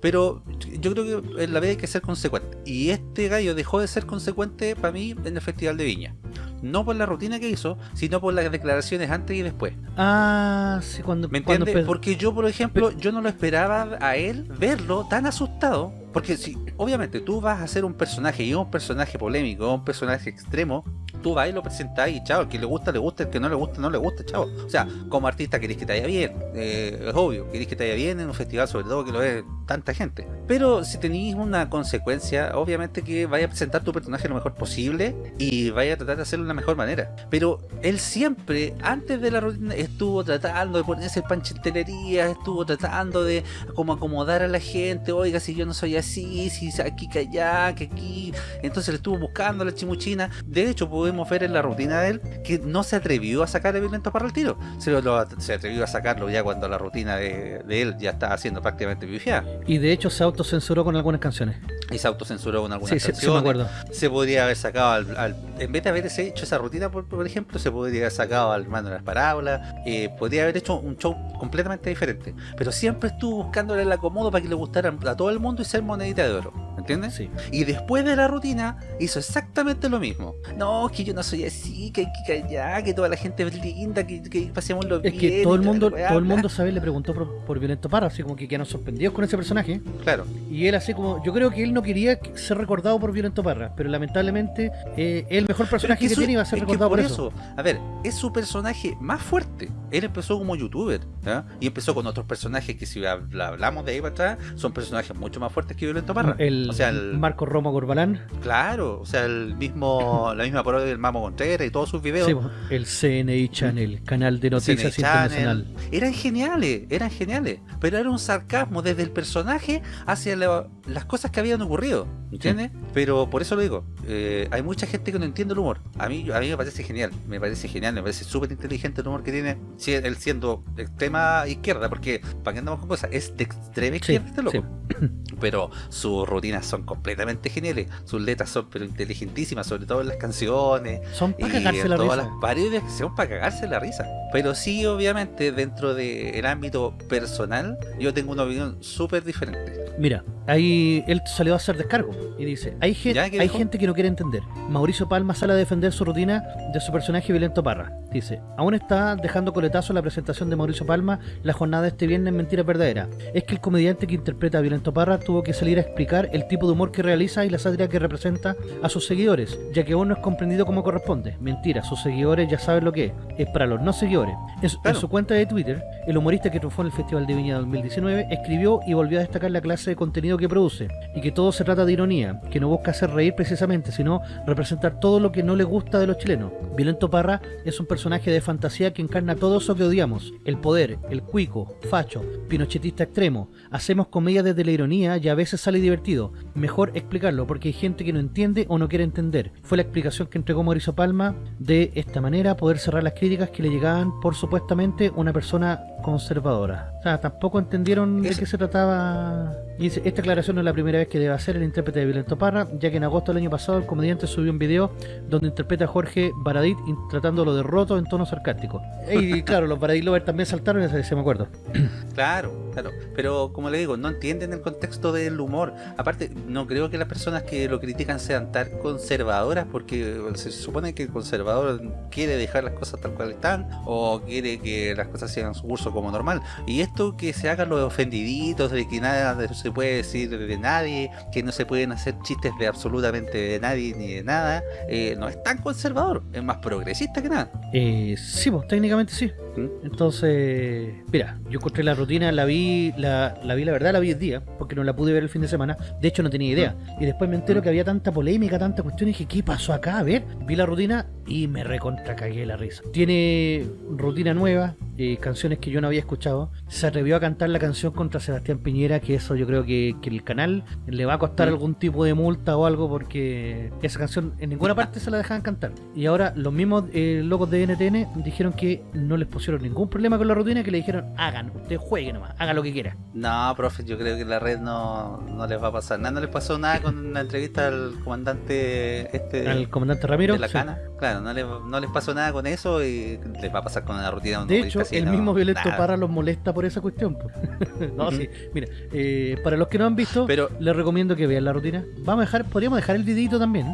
pero yo creo que en la vida hay que ser consecuente. Y este gallo dejó de ser consecuente para mí en el Festival de Viña. No por la rutina que hizo, sino por las declaraciones antes y después. Ah, sí, cuando... ¿Me entiendes? Porque yo, por ejemplo, yo no lo esperaba a él verlo tan asustado. Porque si, obviamente, tú vas a ser un personaje y un personaje polémico, un personaje extremo, tú vas y lo presentás y chao, el que le gusta, le gusta, el que no le gusta, no le gusta, chao. O sea, como artista querés que te vaya bien, eh, es obvio, querés que te vaya bien en un festival, sobre todo que lo ve tanta gente. Pero si tenéis una consecuencia, obviamente que vaya a presentar tu personaje lo mejor posible y vaya a tratar de hacerlo de la mejor manera. Pero él siempre, antes de la rutina, estuvo tratando de ponerse el panche en telería, estuvo tratando de como acomodar a la gente, oiga, si yo no soy así, si aquí que allá, que aquí. Entonces le estuvo buscando la chimuchina. De hecho, podemos ver en la rutina de él que no se atrevió a sacar el violento para el tiro. Se, lo, se atrevió a sacarlo ya cuando la rutina de, de él ya estaba haciendo prácticamente pifiada. Y de hecho se autocensuró con algunas canciones. Y se autocensuró con algunas Sí, sí, canciones. sí me acuerdo. Se podría haber sacado al, al- en vez de haber hecho esa rutina, por, por ejemplo, se podría haber sacado al hermano de las parábolas, eh, podría haber hecho un show completamente diferente. Pero siempre estuvo buscándole el acomodo para que le gustara a todo el mundo y ser monedita de oro. ¿Entiendes? Sí. Y después de la rutina hizo exactamente lo mismo. No, es que yo no soy así, que hay que callar, que toda la gente es linda, que, que pasemos lo Es bien. que y todo el mundo, todo el mundo sabe, le preguntó por, por Violento Parra, así como que quedaron sorprendidos con ese personaje. Claro. Y él así como, yo creo que él no quería ser recordado por Violento Parra, pero lamentablemente eh, el mejor personaje es que, su- tiene iba a ser es que recordado por por eso. A ver, es su personaje más fuerte. Él empezó como youtuber, ¿ya? Y empezó con otros personajes que si habla- hablamos de ahí para atrás, son personajes mucho más fuertes que Violento Parra. El, o sea, el, Marco Romo Corbalán, claro, o sea, el mismo, la misma parodia del Mamo Contreras y todos sus videos. sí, el CNI Channel, canal de noticias internacional. Eran geniales, eran geniales. Pero era un sarcasmo desde el personaje hacia la- las cosas que habían ocurrido. ¿Entiendes? Pero por eso lo digo. eh, hay mucha gente que no entiende el humor. A mí, a mí me parece genial. Me parece genial. Me parece súper inteligente el humor que tiene. si- él siendo extrema izquierda. Porque, para que andamos con cosas, es de extrema Sí, izquierda este loco. sí. <coughs> Pero sus rutinas son completamente geniales. Sus letras son pero inteligentísimas, sobre todo en las canciones. Son para cagarse la todas risa. las que son para cagarse la risa. Pero sí, obviamente, dentro del ámbito personal, yo tengo una opinión súper diferente. Mira, ahí él salió a hacer descargo y dice, hay, gen- ¿Ya? ¿Qué hay gente que no quiere entender. Mauricio Palma sale a defender su rutina de su personaje Violento Parra. Dice, aún está dejando coletazo la presentación de Mauricio Palma la jornada de este viernes en Mentira Verdadera. Es que el comediante que interpreta a Violento Parra tuvo que salir a explicar el tipo de humor que realiza y la sátira que representa a sus seguidores, ya que aún no es comprendido como corresponde. Mentira, sus seguidores ya saben lo que es. Es para los no seguidores. En, su- en su cuenta de Twitter, el humorista que triunfó en el Festival de Viña 2019 escribió y volvió a destacar la clase de contenido que produce y que todo se trata de ironía, que no busca hacer reír precisamente, sino representar todo lo que no le gusta de los chilenos. Violento Parra es un personaje de fantasía que encarna todo eso que odiamos, el poder, el cuico, facho, pinochetista extremo. Hacemos comedia desde la ironía y a veces sale divertido. Mejor explicarlo porque hay gente que no entiende o no quiere entender. Fue la explicación que entregó Mauricio Palma de esta manera poder cerrar las críticas que le llegaban por supuestamente una persona conservadora. O sea, tampoco entendieron de qué se trataba. Y dice, esta aclaración no es la primera vez que debe hacer el intérprete de Violento Parra, ya que en agosto del año pasado el comediante subió un video donde interpreta a Jorge Baradit tratándolo de roto en tono sarcástico. Y claro, los Baradit Lovers también saltaron, ese se me acuerdo. <clears throat> Claro, claro. Pero como le digo, no entienden el contexto del humor. Aparte, no creo que las personas que lo critican sean tan conservadoras, porque se supone que el conservador quiere dejar las cosas tal cual están, o quiere que las cosas sigan su curso como normal. Y esto que se hagan los ofendiditos, de que nada se puede decir de nadie, que no se pueden hacer chistes de absolutamente de nadie ni de nada, eh, no es tan conservador, es más progresista que nada. Eh, sí, pues técnicamente sí. ¿Mm? Entonces, mira, yo encontré la rutina, la vi, la, la vi la verdad, la vi el día, porque no la pude ver el fin de semana. De hecho, no tenía idea. Y después me entero que había tanta polémica, tanta cuestión, y dije, ¿qué pasó acá? A ver, vi la rutina y me recontra cagué la risa. Tiene rutina nueva, eh, canciones que yo no había escuchado. Se atrevió a cantar la canción contra Sebastián Piñera, que eso yo creo que, que el canal le va a costar algún tipo de multa o algo, porque esa canción en ninguna parte se la dejaban cantar. Y ahora los mismos eh, locos de NTN dijeron que no les pusieron ningún problema con la rutina, que le dijeron, hagan, usted juegue nomás, haga lo que quiera. No, profe, yo creo que la red no, no les va a pasar nada. No les pasó nada con la entrevista al comandante este Al comandante Ramiro. de la sí. cana. Claro, no les, no les pasó nada con eso y les va a pasar con la rutina. De hecho, el mismo Violento nada. Parra los molesta por esa cuestión. <laughs> no, sí. Mira, eh, para los que no han visto, Pero les recomiendo que vean la rutina. Vamos a dejar, podríamos dejar el videito también.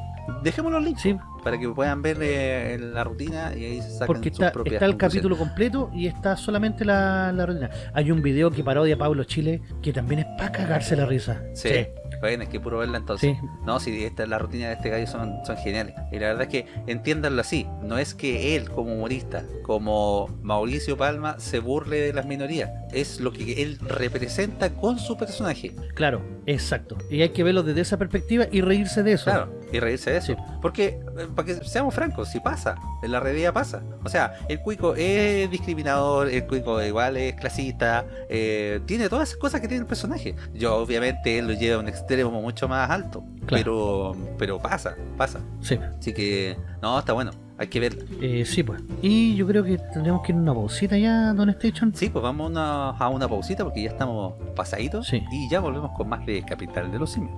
dejemos los links Sí, para que puedan ver eh, la rutina y ahí se sacan Porque sus está, propias está el capítulo completo y está solamente la, la rutina. Hay un video que parodia a Pablo Chile que también es para cagarse la risa. Sí. Es que puro verla entonces. Sí. No, si esta la rutina de este gallo son, son geniales. Y la verdad es que entiéndanlo así. No es que él como humorista, como Mauricio Palma, se burle de las minorías. Es lo que él representa con su personaje. Claro, exacto. Y hay que verlo desde esa perspectiva y reírse de eso. Claro, y reírse de eso. Sí. Porque, eh, para que seamos francos, si pasa, en la realidad pasa. O sea, el cuico es discriminador, el cuico igual es clasista, eh, tiene todas esas cosas que tiene el personaje. Yo, obviamente, él lo lleva a un extremo mucho más alto, Claro. pero pero pasa, pasa. Sí. Así que, no, está bueno, hay que verla. Eh, sí, pues. Y yo creo que tendremos que ir a una pausita ya, Don Station. Sí, pues vamos a una, a una pausita porque ya estamos pasaditos Sí. y ya volvemos con más de Capital de los Simios.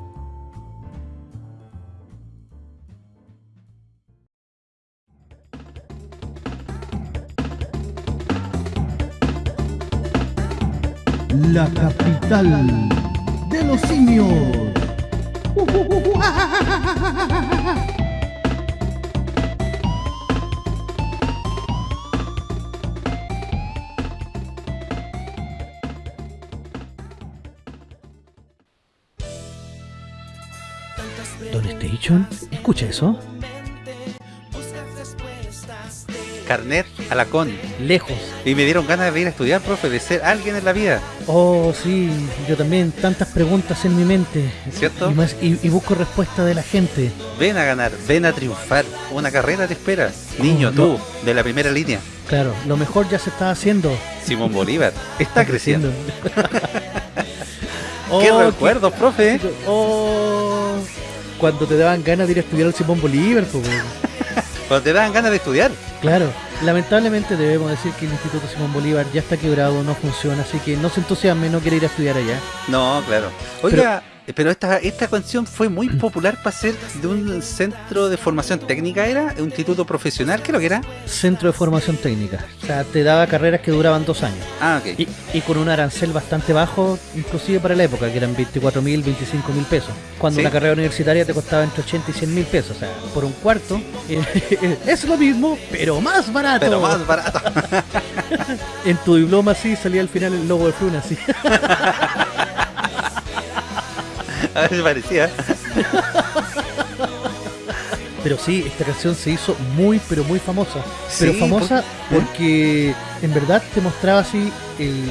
La capital de los simios. Don Station, escucha eso. Carnet Alacón. Lejos. Y me dieron ganas de ir a estudiar, profe, de ser alguien en la vida. Oh, sí, yo también, tantas preguntas en mi mente. ¿Cierto? Y, más- y- y busco respuesta de la gente. Ven a ganar, ven a triunfar. Una carrera te espera. Niño, Oh, tú, de la primera línea. Claro, lo mejor ya se está haciendo. Simón Bolívar está creciendo. <laughs> Oh, ¡Qué recuerdos, profe! qué- Oh, cuando te daban ganas de ir a estudiar al Simón Bolívar, pues. Cuando te dan ganas de estudiar. Claro, lamentablemente debemos decir que el Instituto Simón Bolívar ya está quebrado, no funciona, así que no se entusiasme, no quiere ir a estudiar allá. No, claro. Oiga, pero, esta, esta canción fue muy popular para ser de un centro de formación técnica, ¿era? ¿Un instituto profesional? ¿Qué lo que era? Centro de Formación Técnica. O sea, te daba carreras que duraban dos años. Ah, ok. Y, y con un arancel bastante bajo, inclusive para la época, que eran 24 mil, 25 mil pesos. Cuando ¿Sí? una carrera universitaria te costaba entre 80 y 100 mil pesos. O sea, por un cuarto eh, <laughs> es lo mismo, pero más barato. Pero más barato. <laughs> En tu diploma sí salía al final el logo de Fruna, sí. <laughs> <laughs> A ver, parecía. Pero sí, esta canción se hizo muy, pero muy famosa. Pero Sí, famosa por- ¿eh? En verdad te mostraba así, el-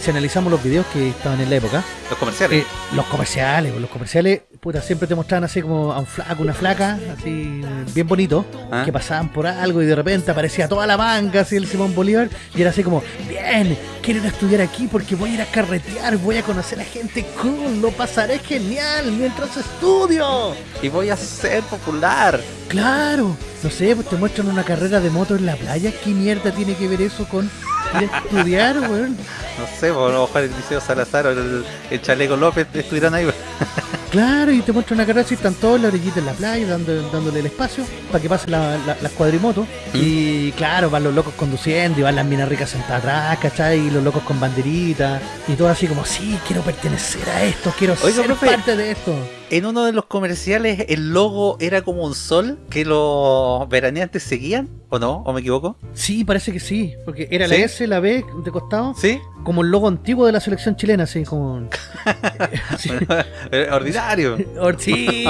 si analizamos los videos que estaban en la época, Los comerciales. eh, los comerciales, pues, los comerciales, puta, siempre te mostraban así como a un flaco, una flaca, así bien bonito, Ah. que pasaban por algo y de repente aparecía toda la banca, así el Simón Bolívar, y era así como, bien, quiero ir a estudiar aquí porque voy a ir a carretear, voy a conocer a gente cool, lo pasaré genial mientras estudio. Y voy a ser popular. Claro, no sé, pues te muestran una carrera de moto en la playa. ¿Qué mierda tiene que ver eso con ir a estudiar, weón? No sé, pues, a lo mejor el Liceo Salazar o el, el Chaleco López estuvieran ahí. <laughs> Claro, y te muestran una carrera así, están todos la orillita en la playa, dando, dándole el espacio para que pasen la- la- las cuadrimotos. ¿Mm? Y claro, van los locos conduciendo y van las minas ricas sentadas atrás, ¿cachai? Y los locos con banderitas. Y todo así como, sí, quiero pertenecer a esto, quiero Oiga, ser profe. parte de esto. En uno de los comerciales el logo era como un sol que los veraneantes seguían, ¿o no? ¿O me equivoco? Sí, parece que sí, porque era ¿Sí? la S, la B de costado, ¿Sí? como el logo antiguo de la selección chilena, así como... <laughs> Sí. Ordinario. Or- Sí,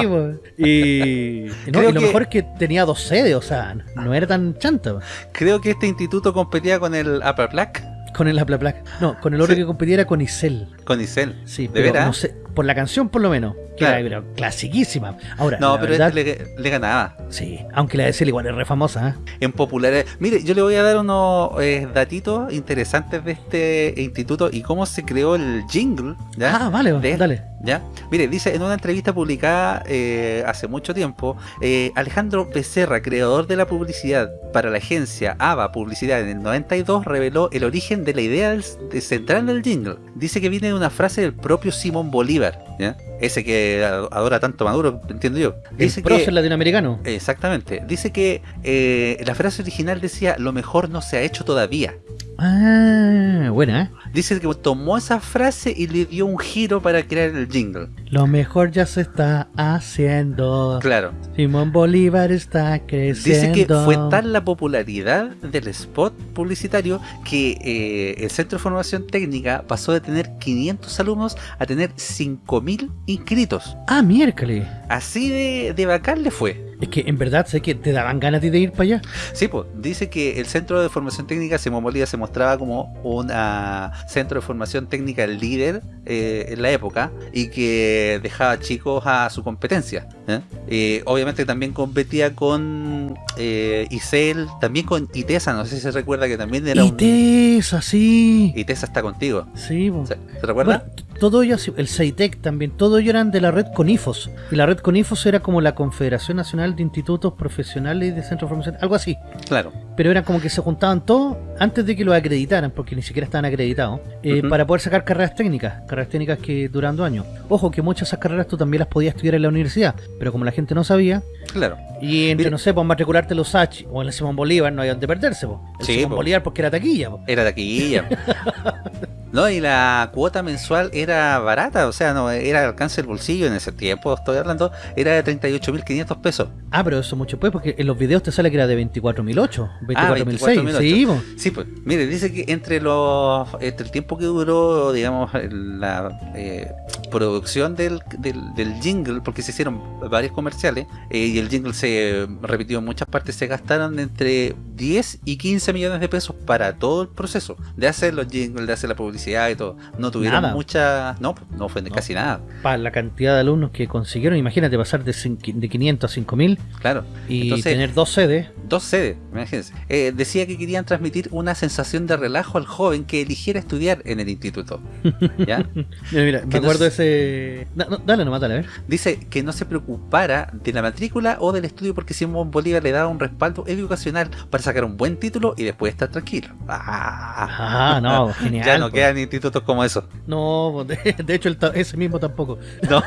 y, no, y lo que- mejor es que tenía dos sedes, o sea, no era tan chanta. Creo que este instituto competía con el Upper Black, con el Apla. No, con el otro Sí. que competiera con Isel. con Isel. Sí, ¿De pero veras? no sé, por la canción por lo menos, que Claro. era pero clasiquísima. Ahora, No, pero verdad, este le, le ganaba. sí, aunque la de Isel igual es re famosa, ¿eh? En populares. Mire, yo le voy a dar unos eh, datitos interesantes de este instituto y cómo se creó el jingle. ¿ya? Ah, vale, De- dale. ¿Ya? Mire, dice en una entrevista publicada eh, hace mucho tiempo, eh, Alejandro Becerra, creador de la publicidad para la agencia ABA Publicidad en el 92, reveló el origen de la idea del- de central del jingle. Dice que viene de una frase del propio Simón Bolívar, ¿ya? ese que adora tanto Maduro, entiendo yo. Dice el que, prócer latinoamericano. Exactamente. Dice que eh, la frase original decía, lo mejor no se ha hecho todavía. Ah, buena, ¿eh? Dice que tomó esa frase y le dio un giro para crear el jingle. Lo mejor ya se está haciendo. Claro. Simón Bolívar está creciendo. Dice que fue tal la popularidad del spot publicitario que eh, el Centro de Formación Técnica pasó de tener 500 alumnos a tener 5.000 inscritos. Ah, miércoles. Así de, de bacán le fue. Es que en verdad sé que te daban ganas de ir para allá. Sí, pues dice que el Centro de Formación Técnica Simón Bolívar se mostraba como un ah, centro de formación técnica líder eh, en la época y que dejaba chicos a su competencia. ¿eh? Eh, obviamente también competía con eh, ICEL, también con ITESA, no sé si se recuerda que también era un... ITESA, sí. ITESA está contigo. Sí, po. ¿Se, se recuerda? Bueno, todo ello, el CEITEC también, todo ello eran de la red CONIFOS. Y la red CONIFOS era como la Confederación Nacional de Institutos Profesionales y de Centros de Formación, algo así. claro. Pero era como que se juntaban todos antes de que lo acreditaran, porque ni siquiera estaban acreditados, eh, para poder sacar carreras técnicas, carreras técnicas que duran dos años. Ojo, que muchas de esas carreras tú también las podías estudiar en la universidad, pero como la gente no sabía, Claro. y entre, Mira. no sé, pues matricularte en los H o en el Simón Bolívar, no hay donde perderse, pues. El Sí, Simón po. Bolívar porque era taquilla, po. Era taquilla. <laughs> no, y la cuota mensual era barata, o sea, no era al alcance del bolsillo en ese tiempo, estoy hablando, era de 38.500 pesos. Ah, pero eso mucho pues, porque en los videos te sale que era de 24.008, 24.006, 24.008. sí, po. Sí, pues, mire, dice que entre los entre el tiempo que duró, digamos, la eh, producción del, del, del jingle, porque se hicieron varios comerciales, eh, y el jingle se repitió en muchas partes, se gastaron entre 10 y 15 millones de pesos para todo el proceso de hacer los jingles, de hacer la publicidad y todo. No tuvieron Nada. mucha... No, pues, no fue No. casi nada, para la cantidad de alumnos que consiguieron, imagínate pasar de, cin- de 500 a 5000 claro. y Entonces- tener dos sedes. Dos sedes, imagínense. Eh, decía que querían transmitir una sensación de relajo al joven que eligiera estudiar en el instituto. <laughs> ¿Ya? Mira, mira, me no acuerdo ese. No, no, dale nomás, dale, a ver. Dice que no se preocupara de la matrícula o del estudio porque Simón Bolívar le daba un respaldo educacional para sacar un buen título y después estar tranquilo. Ah, Ah, no, <laughs> genial. ya no quedan institutos como eso. No, de, <laughs> de hecho, el ese mismo tampoco. No.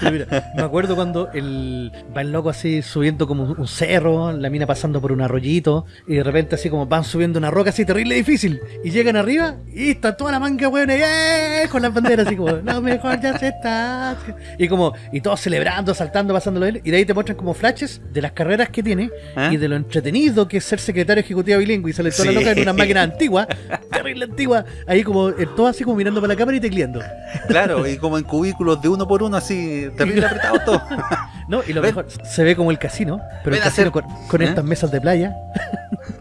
Pero mira, me acuerdo cuando el, va el loco así subiendo como un cerro, la mina pasando por un arroyito, y de repente así como van subiendo una roca así terrible difícil, y llegan arriba, y está toda la manga weón, ¡eh! con las banderas así como, lo mejor ya se está. Y como, y todos celebrando, saltando, pasándolo él, y de ahí te muestran como flashes de las carreras que tiene, ¿Ah? y de lo entretenido que es ser secretario ejecutivo bilingüe, y sale toda la loca en una máquina antigua, terrible antigua, ahí como, eh, todo así como mirando para la cámara y tecleando. Claro, y como en cubículos de uno por uno, así, terrible apretado todo. <laughs> No, y lo Ven. mejor, se ve como el casino, pero el Ven casino hacer- con, con ¿Eh? estas mesas de playa. <laughs>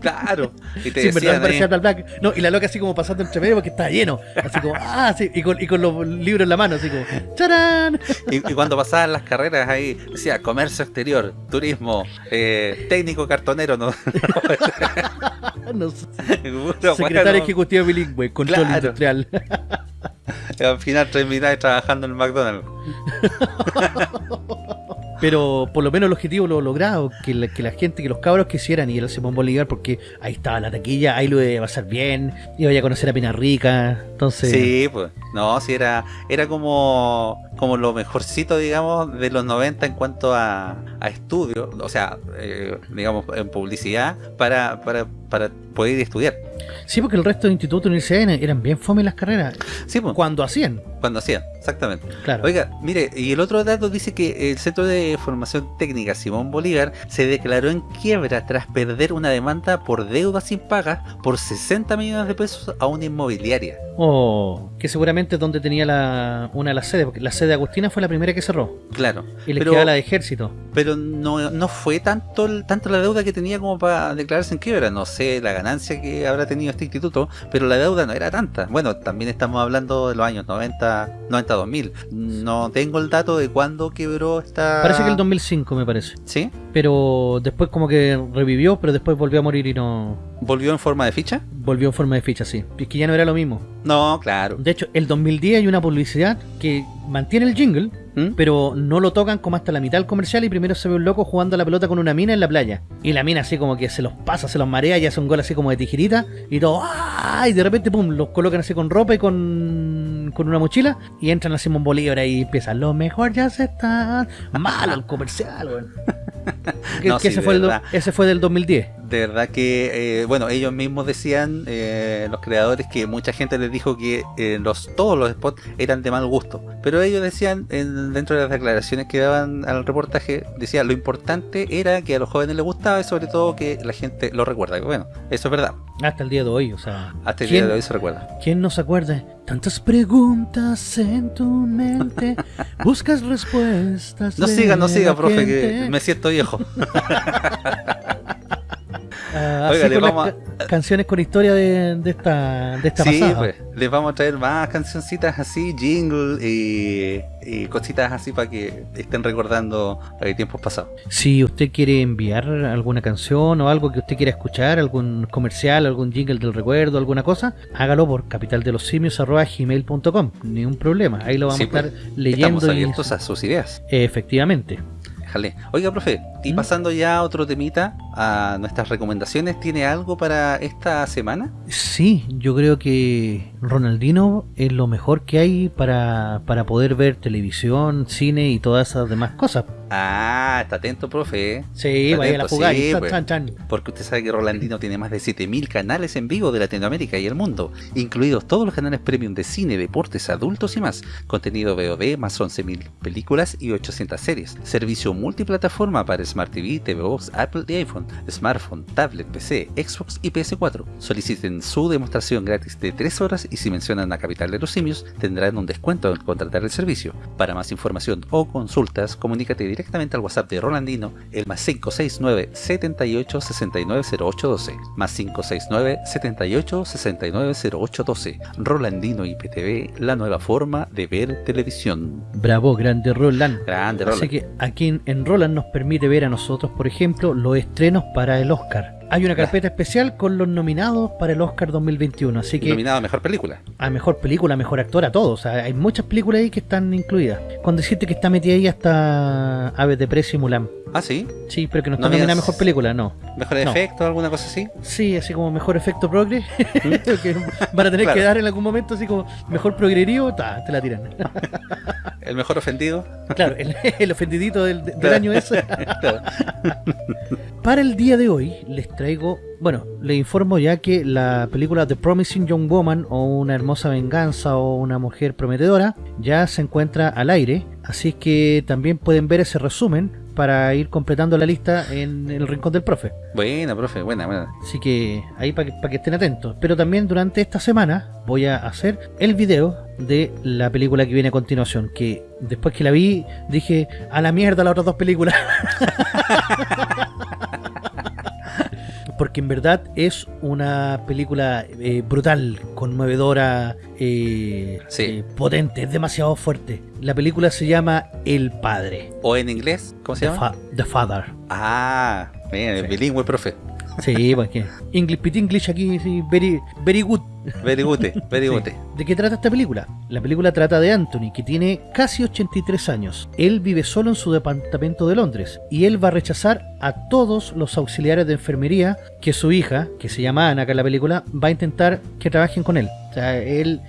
Claro. Y te Sí, decían parecía Black Black. No, y la loca así como pasando entre medio porque está lleno. Así como, <laughs> ah, sí, y con, y con los libros en la mano, así como, ¡charán! y, y cuando pasaban las carreras ahí, decía comercio exterior, turismo, eh, técnico cartonero, ¿no? No sé, Puro secretario bueno. ejecutivo bilingüe, control Claro. industrial. <laughs> Al final termináis trabajando en el McDonald's. <laughs> Pero por lo menos el objetivo lo logrado, que la, que la gente, que los cabros quisieran ir al Simón Bolívar, porque ahí estaba la taquilla, ahí lo iba a pasar bien, iba a conocer a Pina Rica, entonces... Sí, pues. No, sí, era, era como, como lo mejorcito, digamos, de los 90 en cuanto a, a estudio, o sea, eh, digamos, en publicidad, para, para, para poder ir a estudiar. Sí, porque el resto de institutos y universidades eran bien fome las carreras, Sí, pues, cuando hacían, cuando hacían, exactamente. claro. Oiga, mire, y el otro dato dice que el Centro de Formación Técnica Simón Bolívar se declaró en quiebra tras perder una demanda por deudas impagas por 60 millones de pesos a una inmobiliaria. Oh, que seguramente es donde tenía la, una de las sedes, porque la sede de Agustina fue la primera que cerró. Claro. Y les Pero- quedaba la de ejército. Pero no, no fue tanto el- tanto la deuda que tenía como para declararse en quiebra. No sé la ganancia que habrá tenido este instituto, pero la deuda no era tanta. Bueno, también estamos hablando de los años 90, 90 2000. No tengo el dato de cuándo quebró esta. Parece que el 2005 me parece. ¿Sí? Pero después como que revivió, pero después volvió a morir y no... ¿Volvió en forma de ficha? Volvió en forma de ficha, sí. Es que ya no era lo mismo. No, claro. De hecho, el 2010 hay una publicidad que mantiene el jingle, ¿Mm? pero no lo tocan como hasta la mitad del comercial y primero se ve un loco jugando a la pelota con una mina en la playa. Y la mina así como que se los pasa, se los marea y hace un gol así como de tijerita y todo, ¡ah! y de repente pum, los colocan así con ropa y con, con una mochila y entran a Simón Bolívar y empiezan, lo mejor ya se está... Malo el comercial, weón. <laughs> Que- No, que sí, ese, fue el do- ese fue del 2010. de verdad que, eh, bueno, ellos mismos decían, eh, los creadores, que mucha gente les dijo que eh, los todos los spots eran de mal gusto. Pero ellos decían, en- dentro de las declaraciones que daban al reportaje, decían lo importante era que a los jóvenes les gustaba y sobre todo que la gente lo recuerda. Bueno, eso es verdad. Hasta el día de hoy, o sea. Hasta el ¿quién- día de hoy se recuerda. ¿Quién no se acuerda? Tantas preguntas en tu mente, <laughs> buscas respuestas. No siga, no siga, profe, que gente. me siento viejo. <laughs> Ah, Oiga, vamos a- canciones con historia de, de esta, de esta Sí, pasada. pues, les vamos a traer más cancioncitas así, jingle y, y cositas así para que estén recordando eh, tiempos pasados. Si usted quiere enviar alguna canción o algo que usted quiera escuchar, algún comercial, algún jingle del recuerdo, alguna cosa, hágalo por capitaldelosimios.gmail.com. Ni un problema. Ahí lo vamos Sí, a estar pues, leyendo. Estamos y- abiertos a sus ideas. Efectivamente. Oiga, profe, y ¿Mm? pasando ya a otro temita, a nuestras recomendaciones, ¿tiene algo para esta semana? Sí, yo creo que Ronaldino es lo mejor que hay para, para poder ver televisión, cine y todas esas demás cosas. Ah, está atento, profe. Sí, Está vaya a la sí, chan, pues. chan, chan. Porque usted sabe que Rolandino tiene más de 7000 canales en vivo de Latinoamérica y el mundo, incluidos todos los canales premium de cine, deportes, adultos y más, contenido VOD, más 11000 películas y 800 series, servicio multiplataforma para Smart TV, TV Box, Apple y iPhone, smartphone, tablet, PC, Xbox y PS4. Soliciten su demostración gratis de 3 horas y si mencionan a Capital de los Simios tendrán un descuento al contratar el servicio. Para más información o consultas, comunícate directamente al WhatsApp de Rolandino, el más 569 78 69 0812, más 569 78 69 0812. Rolandino IPTV, la nueva forma de ver televisión. Bravo, grande Roland. Grande, Así Roland. que aquí en Roland nos permite ver a nosotros, por ejemplo, los estrenos para el Oscar. Hay una carpeta especial con los nominados para el Oscar 2021, así que Nominado a Mejor Película. a mejor película, mejor actor, a todos. O sea, hay muchas películas ahí que están incluidas. Con decirte que está metida ahí hasta Aves de Precio y Mulan. Ah, sí. Sí, pero que no No está nominada a mejor película, no. Mejor No. efecto, alguna cosa así. Sí, así como mejor efecto progre. <laughs> que van a tener Claro. que dar en algún momento así como mejor progrerío, ta, te la tiran. <laughs> El mejor ofendido. claro, el, <laughs> el ofendidito del, del Claro. año ese. <laughs> Claro. <laughs> Para el día de hoy les traigo, bueno, les informo ya que la película The Promising Young Woman o Una hermosa venganza o Una mujer prometedora ya se encuentra al aire, así que también pueden ver ese resumen para ir completando la lista en el rincón del profe. Buena, profe, buena, buena. Así que ahí para que, pa' que estén atentos. Pero también durante esta semana voy a hacer el video de la película que viene a continuación. Que después que la vi dije, a la mierda las otras dos películas. <laughs> Porque en verdad es una película eh, brutal, conmovedora, eh, Sí. eh, potente, es demasiado fuerte. La película se llama El Padre. O en inglés, ¿cómo se The, llama? Fa- The Father. Ah, bien, Sí. bilingüe, profe. Sí, porque English Pit English aquí, sí, very, very good. Very good, very Sí. good. ¿De qué trata esta película? La película trata de Anthony, que tiene casi 83 años. Él vive solo en su departamento de Londres y él va a rechazar a todos los auxiliares de enfermería que su hija, que se llama Ana acá en la película, va a intentar que trabajen con él. O sea, él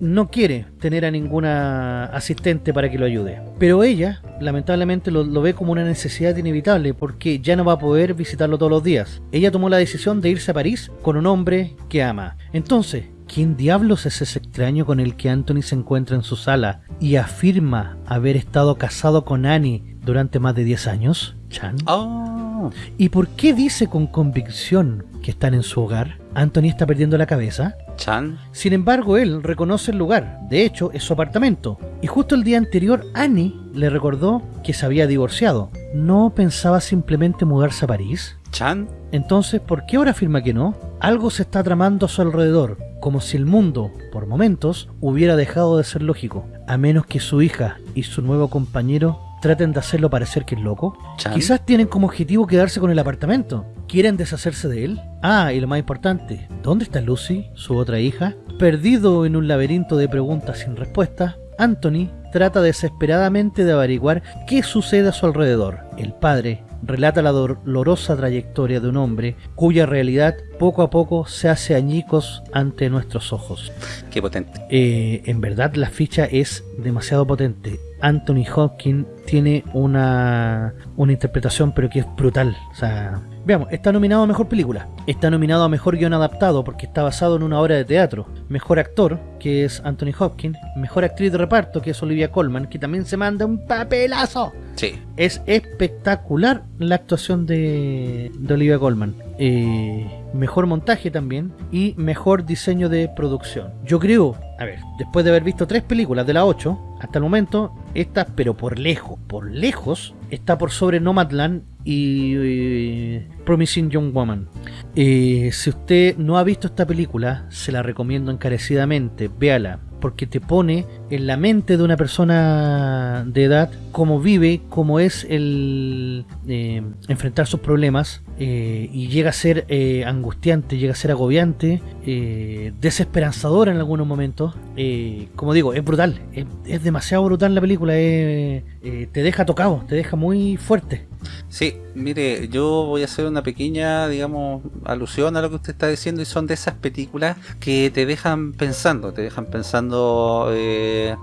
no quiere tener a ninguna asistente para que lo ayude. Pero ella, lamentablemente, lo, lo ve como una necesidad inevitable porque ya no va a poder visitarlo todos los días. Ella tomó la decisión de irse a París con un hombre que ama. Entonces, ¿quién diablos es ese extraño con el que Anthony se encuentra en su sala y afirma haber estado casado con Annie durante más de 10 años? Chan. Oh, ¿Y por qué dice con convicción que están en su hogar? ¿Anthony está perdiendo la cabeza? Chan. Sin embargo, él reconoce el lugar, de hecho es su apartamento, y justo el día anterior Annie le recordó que se había divorciado. ¿No pensaba simplemente mudarse a París? Chan. Entonces, ¿por qué ahora afirma que no? Algo se está tramando a su alrededor, como si el mundo, por momentos, hubiera dejado de ser lógico, a menos que su hija y su nuevo compañero traten de hacerlo parecer que es loco. Chan. Quizás tienen como objetivo quedarse con el apartamento. ¿Quieren deshacerse de él? Ah, y lo más importante, ¿dónde está Lucy, su otra hija? Perdido en un laberinto de preguntas sin respuesta, Anthony trata desesperadamente de averiguar qué sucede a su alrededor. El padre relata la dolorosa trayectoria de un hombre cuya realidad poco a poco se hace añicos ante nuestros ojos. Qué potente. Eh, en verdad la ficha es demasiado potente. Anthony Hopkins tiene una, una interpretación pero que es brutal. O sea, veamos, está nominado a Mejor Película, está nominado a Mejor Guión Adaptado porque está basado en una obra de teatro, Mejor Actor, que es Anthony Hopkins, Mejor Actriz de Reparto, que es Olivia Colman, que también se manda un papelazo. Sí. Es espectacular la actuación de, de Olivia Colman. Eh, mejor montaje también y mejor diseño de producción. Yo creo, a ver, después de haber visto tres películas de la 8, hasta el momento, esta, pero por lejos, por lejos, está por sobre Nomadland y eh, Promising Young Woman. Eh, si usted no ha visto esta película, se la recomiendo encarecidamente, véala porque te pone en la mente de una persona de edad cómo vive, cómo es el eh, enfrentar sus problemas eh, y llega a ser eh, angustiante, llega a ser agobiante, eh, desesperanzador en algunos momentos. Eh, como digo, es brutal, es, es demasiado brutal la película, eh, te deja tocado, te deja muy fuerte. Sí, mire, yo voy a hacer una pequeña, digamos, alusión a lo que usted está diciendo y son de esas películas que te dejan pensando, te dejan pensando eh,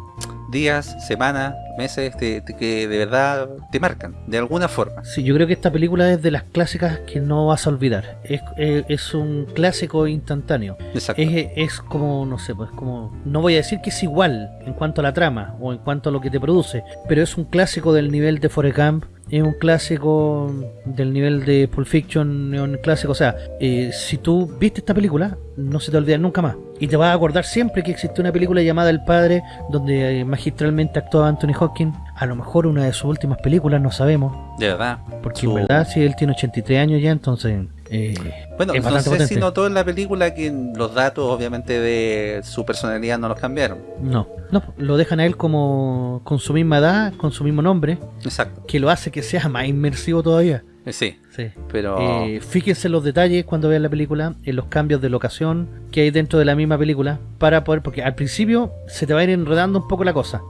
días, semanas, meses, te- te- que de verdad te marcan, de alguna forma. Sí, yo creo que esta película es de las clásicas que no vas a olvidar. Es, es, es un clásico instantáneo. Exacto. Es, es como, no sé, pues como... No voy a decir que es igual en cuanto a la trama o en cuanto a lo que te produce, pero es un clásico del nivel de Forrest Gump, es un clásico del nivel de Pulp Fiction, es un clásico, o sea, eh, si tú viste esta película, no se te olvida nunca más. Y te vas a acordar siempre que existe una película llamada El Padre, donde eh, magistralmente actuaba Anthony Hopkins. A lo mejor una de sus últimas películas, no sabemos. de verdad. Porque Su- en verdad, si él tiene 83 años ya, entonces... eh, Bueno, no sé si notó en la película que los datos, obviamente, de su personalidad no los cambiaron. No, no, lo dejan a él como con su misma edad, con su mismo nombre, Exacto. que lo hace que sea más inmersivo todavía. Sí, Sí. pero... Eh, fíjense en los detalles cuando vean la película, en los cambios de locación que hay dentro de la misma película, para poder, porque al principio se te va a ir enredando un poco la cosa,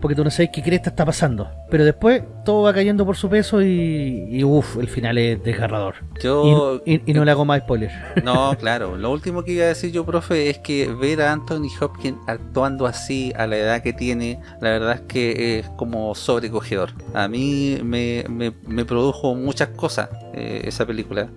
porque tú no sabes qué cresta está pasando, pero después todo va cayendo por su peso y, y uff, el final es desgarrador. Yo... Y, y- y no le hago más spoiler. No, <laughs> claro. Lo último que iba a decir yo, profe, es que ver a Anthony Hopkins actuando así a la edad que tiene, la verdad es que es como sobrecogedor. A mí me, me- me produjo muchas cosas eh, esa película.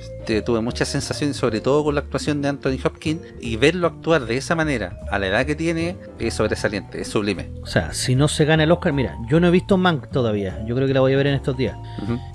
Este, tuve muchas sensaciones, sobre todo con la actuación de Anthony Hopkins, y verlo actuar de esa manera a la edad que tiene es sobresaliente, es sublime. O sea, si no se gana el Oscar, mira, yo no he visto Mank todavía, yo creo que la voy a ver en estos días.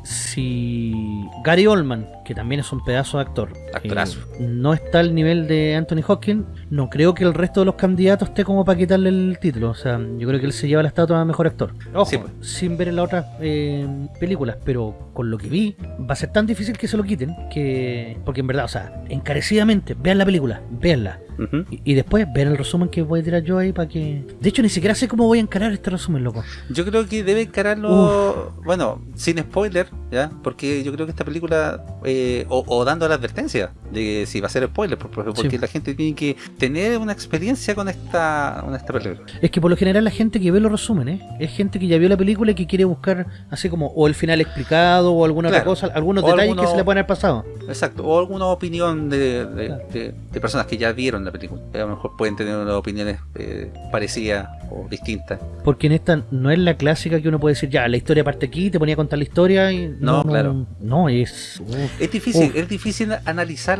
Si Gary Oldman, que también es un pedazo de actor, Actorazo. eh, no está al nivel de Anthony Hopkins, no creo que el resto de los candidatos esté como para quitarle el título. O sea, yo creo que él se lleva la estatua de mejor actor. Ojo, Sí, pues. sin ver en las otras eh, películas, pero con lo que vi, va a ser tan difícil que se lo quiten que. Porque en verdad, o sea, encarecidamente, vean la película, véanla. Ujú. Y, y después ver el resumen que voy a tirar yo ahí para que. De hecho, ni siquiera sé cómo voy a encarar este resumen, loco. Yo creo que debe encararlo, bueno, sin spoiler, ¿ya? Porque yo creo que esta película, eh, o, o dando la advertencia de si va a ser spoiler, por- por- porque Sí. la gente tiene que tener una experiencia con esta, con esta película. Es que por lo general la gente que ve los resúmenes es gente que ya vio la película y que quiere buscar así como o el final explicado o alguna Claro. otra cosa, algunos O detalles alguno- que se le pueden haber pasado. Exacto, o alguna opinión de, de- Claro. de- de personas que ya vieron la película. A lo mejor pueden tener unas opiniones eh, parecidas o distintas. Porque en esta no es la clásica que uno puede decir, ya, la historia parte aquí, te ponía a contar la historia y... No, claro. No, es... Es difícil, es difícil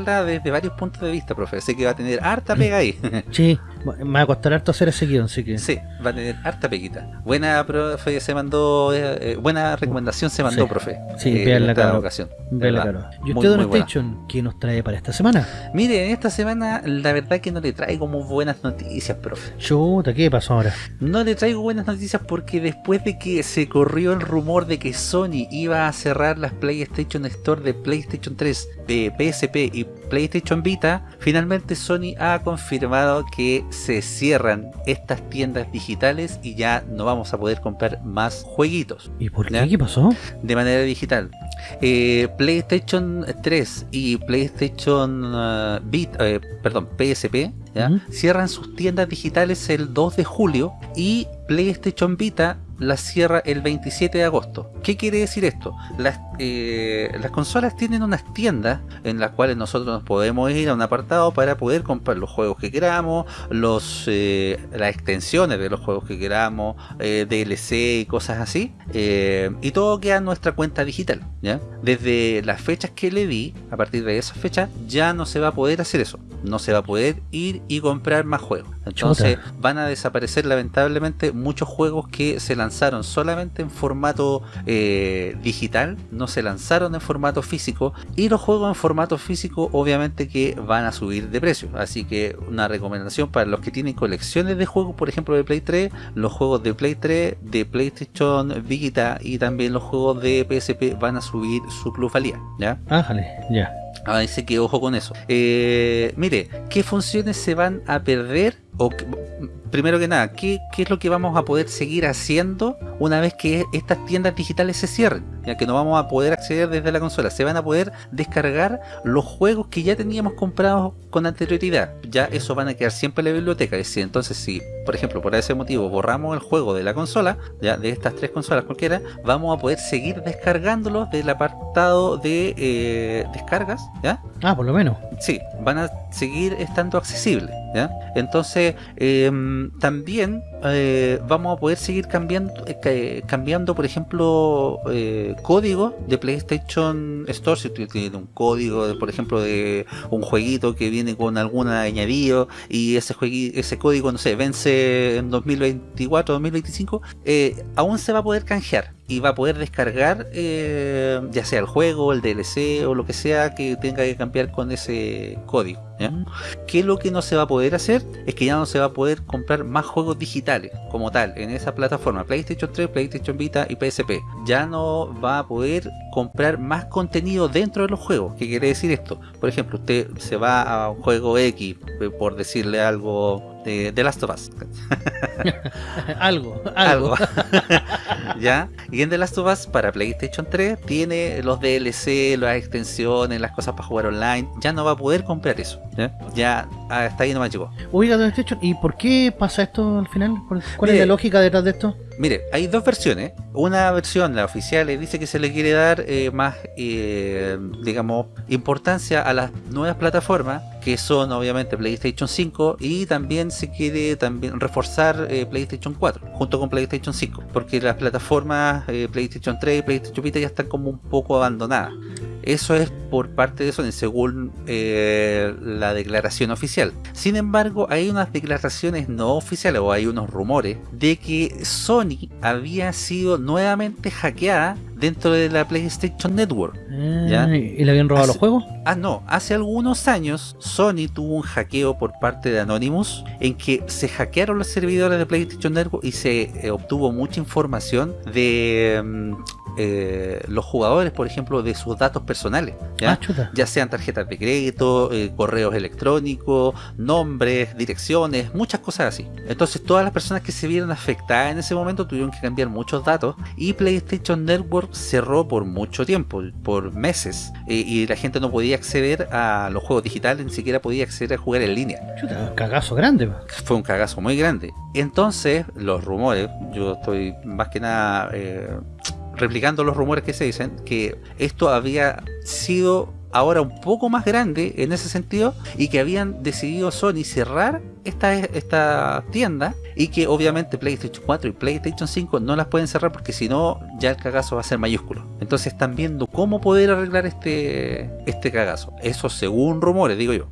desde varios puntos de vista, profe. Sé que va a tener harta pega ahí. Sí, me va a costar harto hacer ese guion, así que... Sí, va a tener harta peguita. Buena, profe, se mandó. eh, eh, buena recomendación se mandó, Sí. profe. Sí, eh, en esta cabrón. ocasión. Vela, ¿verdad? claro. ¿Y usted, Don. Station, qué nos trae para esta semana? Mire, en esta semana la verdad que no le traigo muy buenas noticias, profe. Chuta, ¿qué pasó ahora? No le traigo buenas noticias porque después de que se corrió el rumor de que Sony iba a cerrar las PlayStation Store de PlayStation 3, de PSP y PlayStation Vita, finalmente Sony ha confirmado que se cierran estas tiendas digitales y ya no vamos a poder comprar más jueguitos ¿Y por qué? ¿Qué pasó? de manera digital. Eh, PlayStation 3 y PlayStation uh, eh, perdón, PSP cierran sus tiendas digitales el 2 de julio y PlayStation Vita las cierra el 27 de agosto. ¿Qué quiere decir esto? Las, eh, las consolas tienen unas tiendas en las cuales nosotros nos podemos ir a un apartado para poder comprar los juegos que queramos, los eh, las extensiones de los juegos que queramos, eh, DLC y cosas así. y todo queda en nuestra cuenta digital. ¿ya? Desde las fechas que le di, a partir de esas fechas, ya no se va a poder hacer eso. No se va a poder ir y comprar más juegos. Entonces van a desaparecer lamentablemente muchos juegos que se lanzaron solamente en formato eh, digital, no se lanzaron en formato físico y los juegos en formato físico obviamente que van a subir de precio. Así que una recomendación para los que tienen colecciones de juegos, por ejemplo de Play 3, los juegos de Play 3, de PlayStation Vita y también los juegos de PSP van a subir su plusvalía. ¿ya? Ájale, ya. Así que ojo con eso. Eh, mire, ¿qué funciones se van a perder? O primero que nada, ¿qué, qué es lo que vamos a poder seguir haciendo una vez que estas tiendas digitales se cierren? Ya que no vamos a poder acceder desde la consola. Se van a poder descargar los juegos que ya teníamos comprados con anterioridad. Ya eso van a quedar siempre en la biblioteca. Es decir, entonces si, por ejemplo, por ese motivo borramos el juego de la consola, ya de estas tres consolas cualquiera, vamos a poder seguir descargándolos del apartado de eh, descargas, ¿ya? Ah, por lo menos. Sí, van a seguir estando accesibles. Entonces, em, también eh, vamos a poder seguir cambiando, eh, ca- cambiando por ejemplo, eh, código de PlayStation Store. Si usted tiene un código, por ejemplo, de un jueguito que viene con algún añadido y ese, juegui- ese código, no sé, vence en 2024, 2025, eh, aún se va a poder canjear y va a poder descargar eh, ya sea el juego, el DLC o lo que sea que tenga que cambiar con ese código. Que lo que no se va a poder hacer es que ya no se va a poder comprar más juegos digitales como tal en esa plataforma PlayStation 3, PlayStation Vita y PSP. Ya no va a poder comprar más contenido dentro de los juegos. ¿Qué quiere decir esto? Por ejemplo, usted se va a un juego X, eh, por decirle algo de The Last of Us. <laughs> algo, algo. algo. <laughs> ¿Ya? Y en The Last of Us para PlayStation 3 tiene los DLC, las extensiones, las cosas para jugar online. Ya no va a poder comprar eso. Ya, ya hasta ahí nomás llegó. Oiga, don ¿y por qué pasa esto al final? ¿Cuál es la lógica detrás de esto? Mire, hay dos versiones. Una versión, la oficial, dice que se le quiere dar eh, más, eh, digamos, importancia a las nuevas plataformas, que son obviamente PlayStation 5, y también se quiere también reforzar eh, PlayStation 4, junto con PlayStation 5, porque las plataformas PlayStation 3 y PlayStation Vita ya están como un poco abandonadas. Eso es por parte de Sony, según la declaración oficial. Sin embargo, hay unas declaraciones no oficiales o hay unos rumores de que Sony había sido nuevamente hackeada dentro de la PlayStation Network. ¿Ya? Ah, ¿Y le habían robado Hace- los juegos? Ah, no, hace algunos años Sony tuvo un hackeo por parte de Anonymous en que se hackearon los servidores de PlayStation Network y se eh, obtuvo mucha información de mm, eh, los jugadores, por ejemplo, de sus datos personales. ¿ya? Ah, ya sean tarjetas de crédito, eh, correos electrónicos, nombres, direcciones, muchas cosas así. Entonces todas las personas que se vieron afectadas en ese momento tuvieron que cambiar muchos datos y PlayStation Network cerró por mucho tiempo, por meses, eh, y la gente no podía acceder a los juegos digitales, ni siquiera podía acceder a jugar en línea. Chuta, cagazo grande. pa. Fue un cagazo muy grande. Entonces, los rumores, yo estoy más que nada eh, replicando los rumores que se dicen, que esto había sido ahora un poco más grande en ese sentido y que habían decidido Sony cerrar esta, esta tienda y que obviamente PlayStation 4 y PlayStation 5 no las pueden cerrar porque si no ya el cagazo va a ser mayúsculo. Entonces están viendo cómo poder arreglar este, este cagazo. Eso según rumores, digo yo.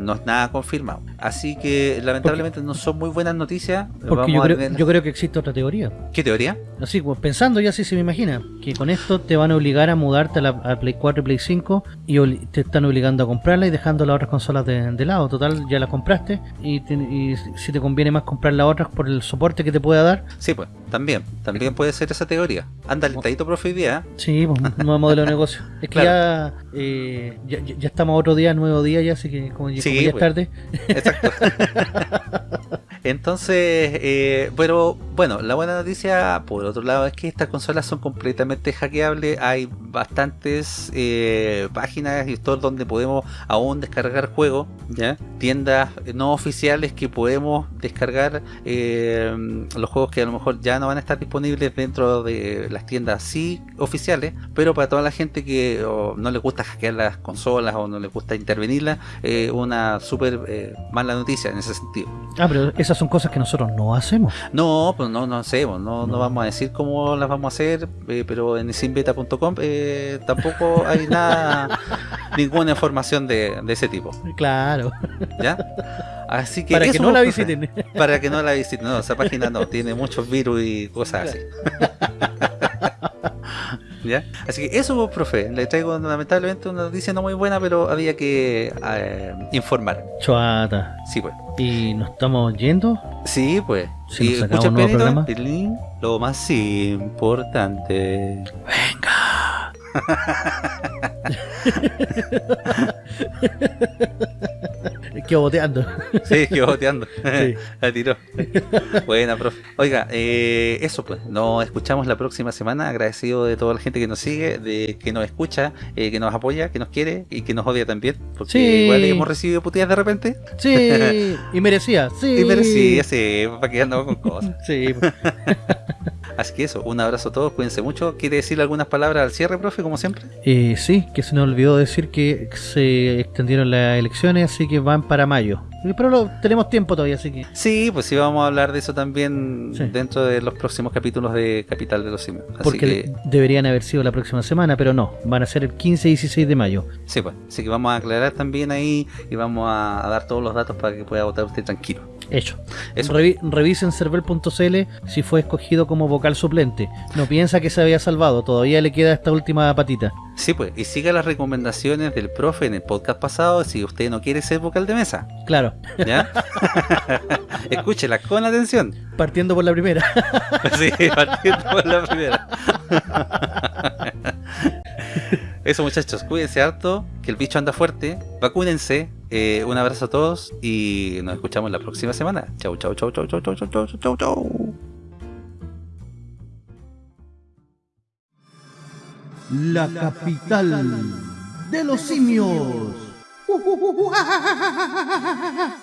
No es nada confirmado. Así que lamentablemente no son muy buenas noticias. Porque yo creo, tener- yo creo que existe otra teoría. ¿Qué teoría? Así, pues, pensando ya así se me imagina, que con esto te van a obligar a mudarte a, la, a Play 4 y Play 5 y te están obligando a comprarla y dejando las otras consolas de, de lado. Total, ya las compraste y, te- y si te conviene más comprar las otras por el soporte que te pueda dar, Sí, pues, también. También puede ser esa teoría. Anda alentadito, profe, hoy día. ¿eh? sí, pues, <laughs> nuevo modelo de negocio. Es que ya, eh, ya, ya- estamos otro día, nuevo día ya, así que como, ya- Sí, como ya es pues. tarde, Exacto. <laughs> Entonces, eh, pero bueno, la buena noticia por otro lado es que estas consolas son completamente hackeables. Hay bastantes eh, páginas y stores donde podemos aún descargar juegos, ¿ya? tiendas no oficiales que podemos descargar eh, los juegos que a lo mejor ya no van a estar disponibles dentro de las tiendas sí oficiales, pero para toda la gente que no le gusta hackear las consolas o no le gusta intervenirlas, eh, una súper eh, mala noticia en ese sentido. Ah, pero esas son cosas que nosotros no hacemos. No, pues no, no hacemos, no, no vamos a decir cómo las vamos a hacer, eh, pero en simbeta.com eh, tampoco hay nada, <laughs> ninguna información de, de ese tipo. Claro. ¿Ya? Así que Para que no la visiten. Para que no la visiten. No, esa página no, tiene muchos virus y cosas así. <laughs> ¿Ya? Así que eso, pues, profe, le traigo lamentablemente una noticia no muy buena, pero había que eh, informar. Chuata. Sí, pues. ¿Y nos estamos yendo? Sí, pues. Si sacamos escucha programa. tilín, lo más importante. Que boteando. Sí, que boteando. Sí. <laughs> La tiró. Buena, profe. Oiga, eh, eso pues. Nos escuchamos la próxima semana. Agradecido de toda la gente que nos sigue, de que nos escucha, eh, que nos apoya, que nos quiere y que nos odia también. Porque Sí. igual hemos recibido putillas de repente. Sí, y merecía. Sí. <laughs> Y merecía, sí, para que andamos con cosas. Sí. <laughs> Así que eso, un abrazo a todos, cuídense mucho. ¿Quiere decir algunas palabras al cierre, profe, como siempre? Eh, sí, que se nos olvidó decir que se extendieron las elecciones, así que van para mayo. Pero lo- tenemos tiempo todavía, así que. Sí, pues sí, vamos a hablar de eso también Sí. dentro de los próximos capítulos de Capital de los Simios. Así Porque que, deberían haber sido la próxima semana, pero no, van a ser el 15 y 16 de mayo. sí, pues. Así que vamos a aclarar también ahí y vamos a, a dar todos los datos para que pueda votar usted tranquilo. Hecho. Eso. Revi- revisen server.cl si fue escogido como vocal suplente. No piensa que se había salvado, todavía le queda esta última patita. Sí, pues. Y siga las recomendaciones del profe en el podcast pasado si usted no quiere ser vocal de mesa. Claro, ¿Ya? <laughs> Escúchela con atención. partiendo por la primera. <laughs> Sí, partiendo por la primera. <laughs> Eso muchachos, cuídense harto, que el bicho anda fuerte, vacúnense, eh, un abrazo a todos y nos escuchamos la próxima semana. Chau, chau, chau, chau, chau, chau, chau, chau, chau, chau. La capital de los simios. 呜呜呜呜啊！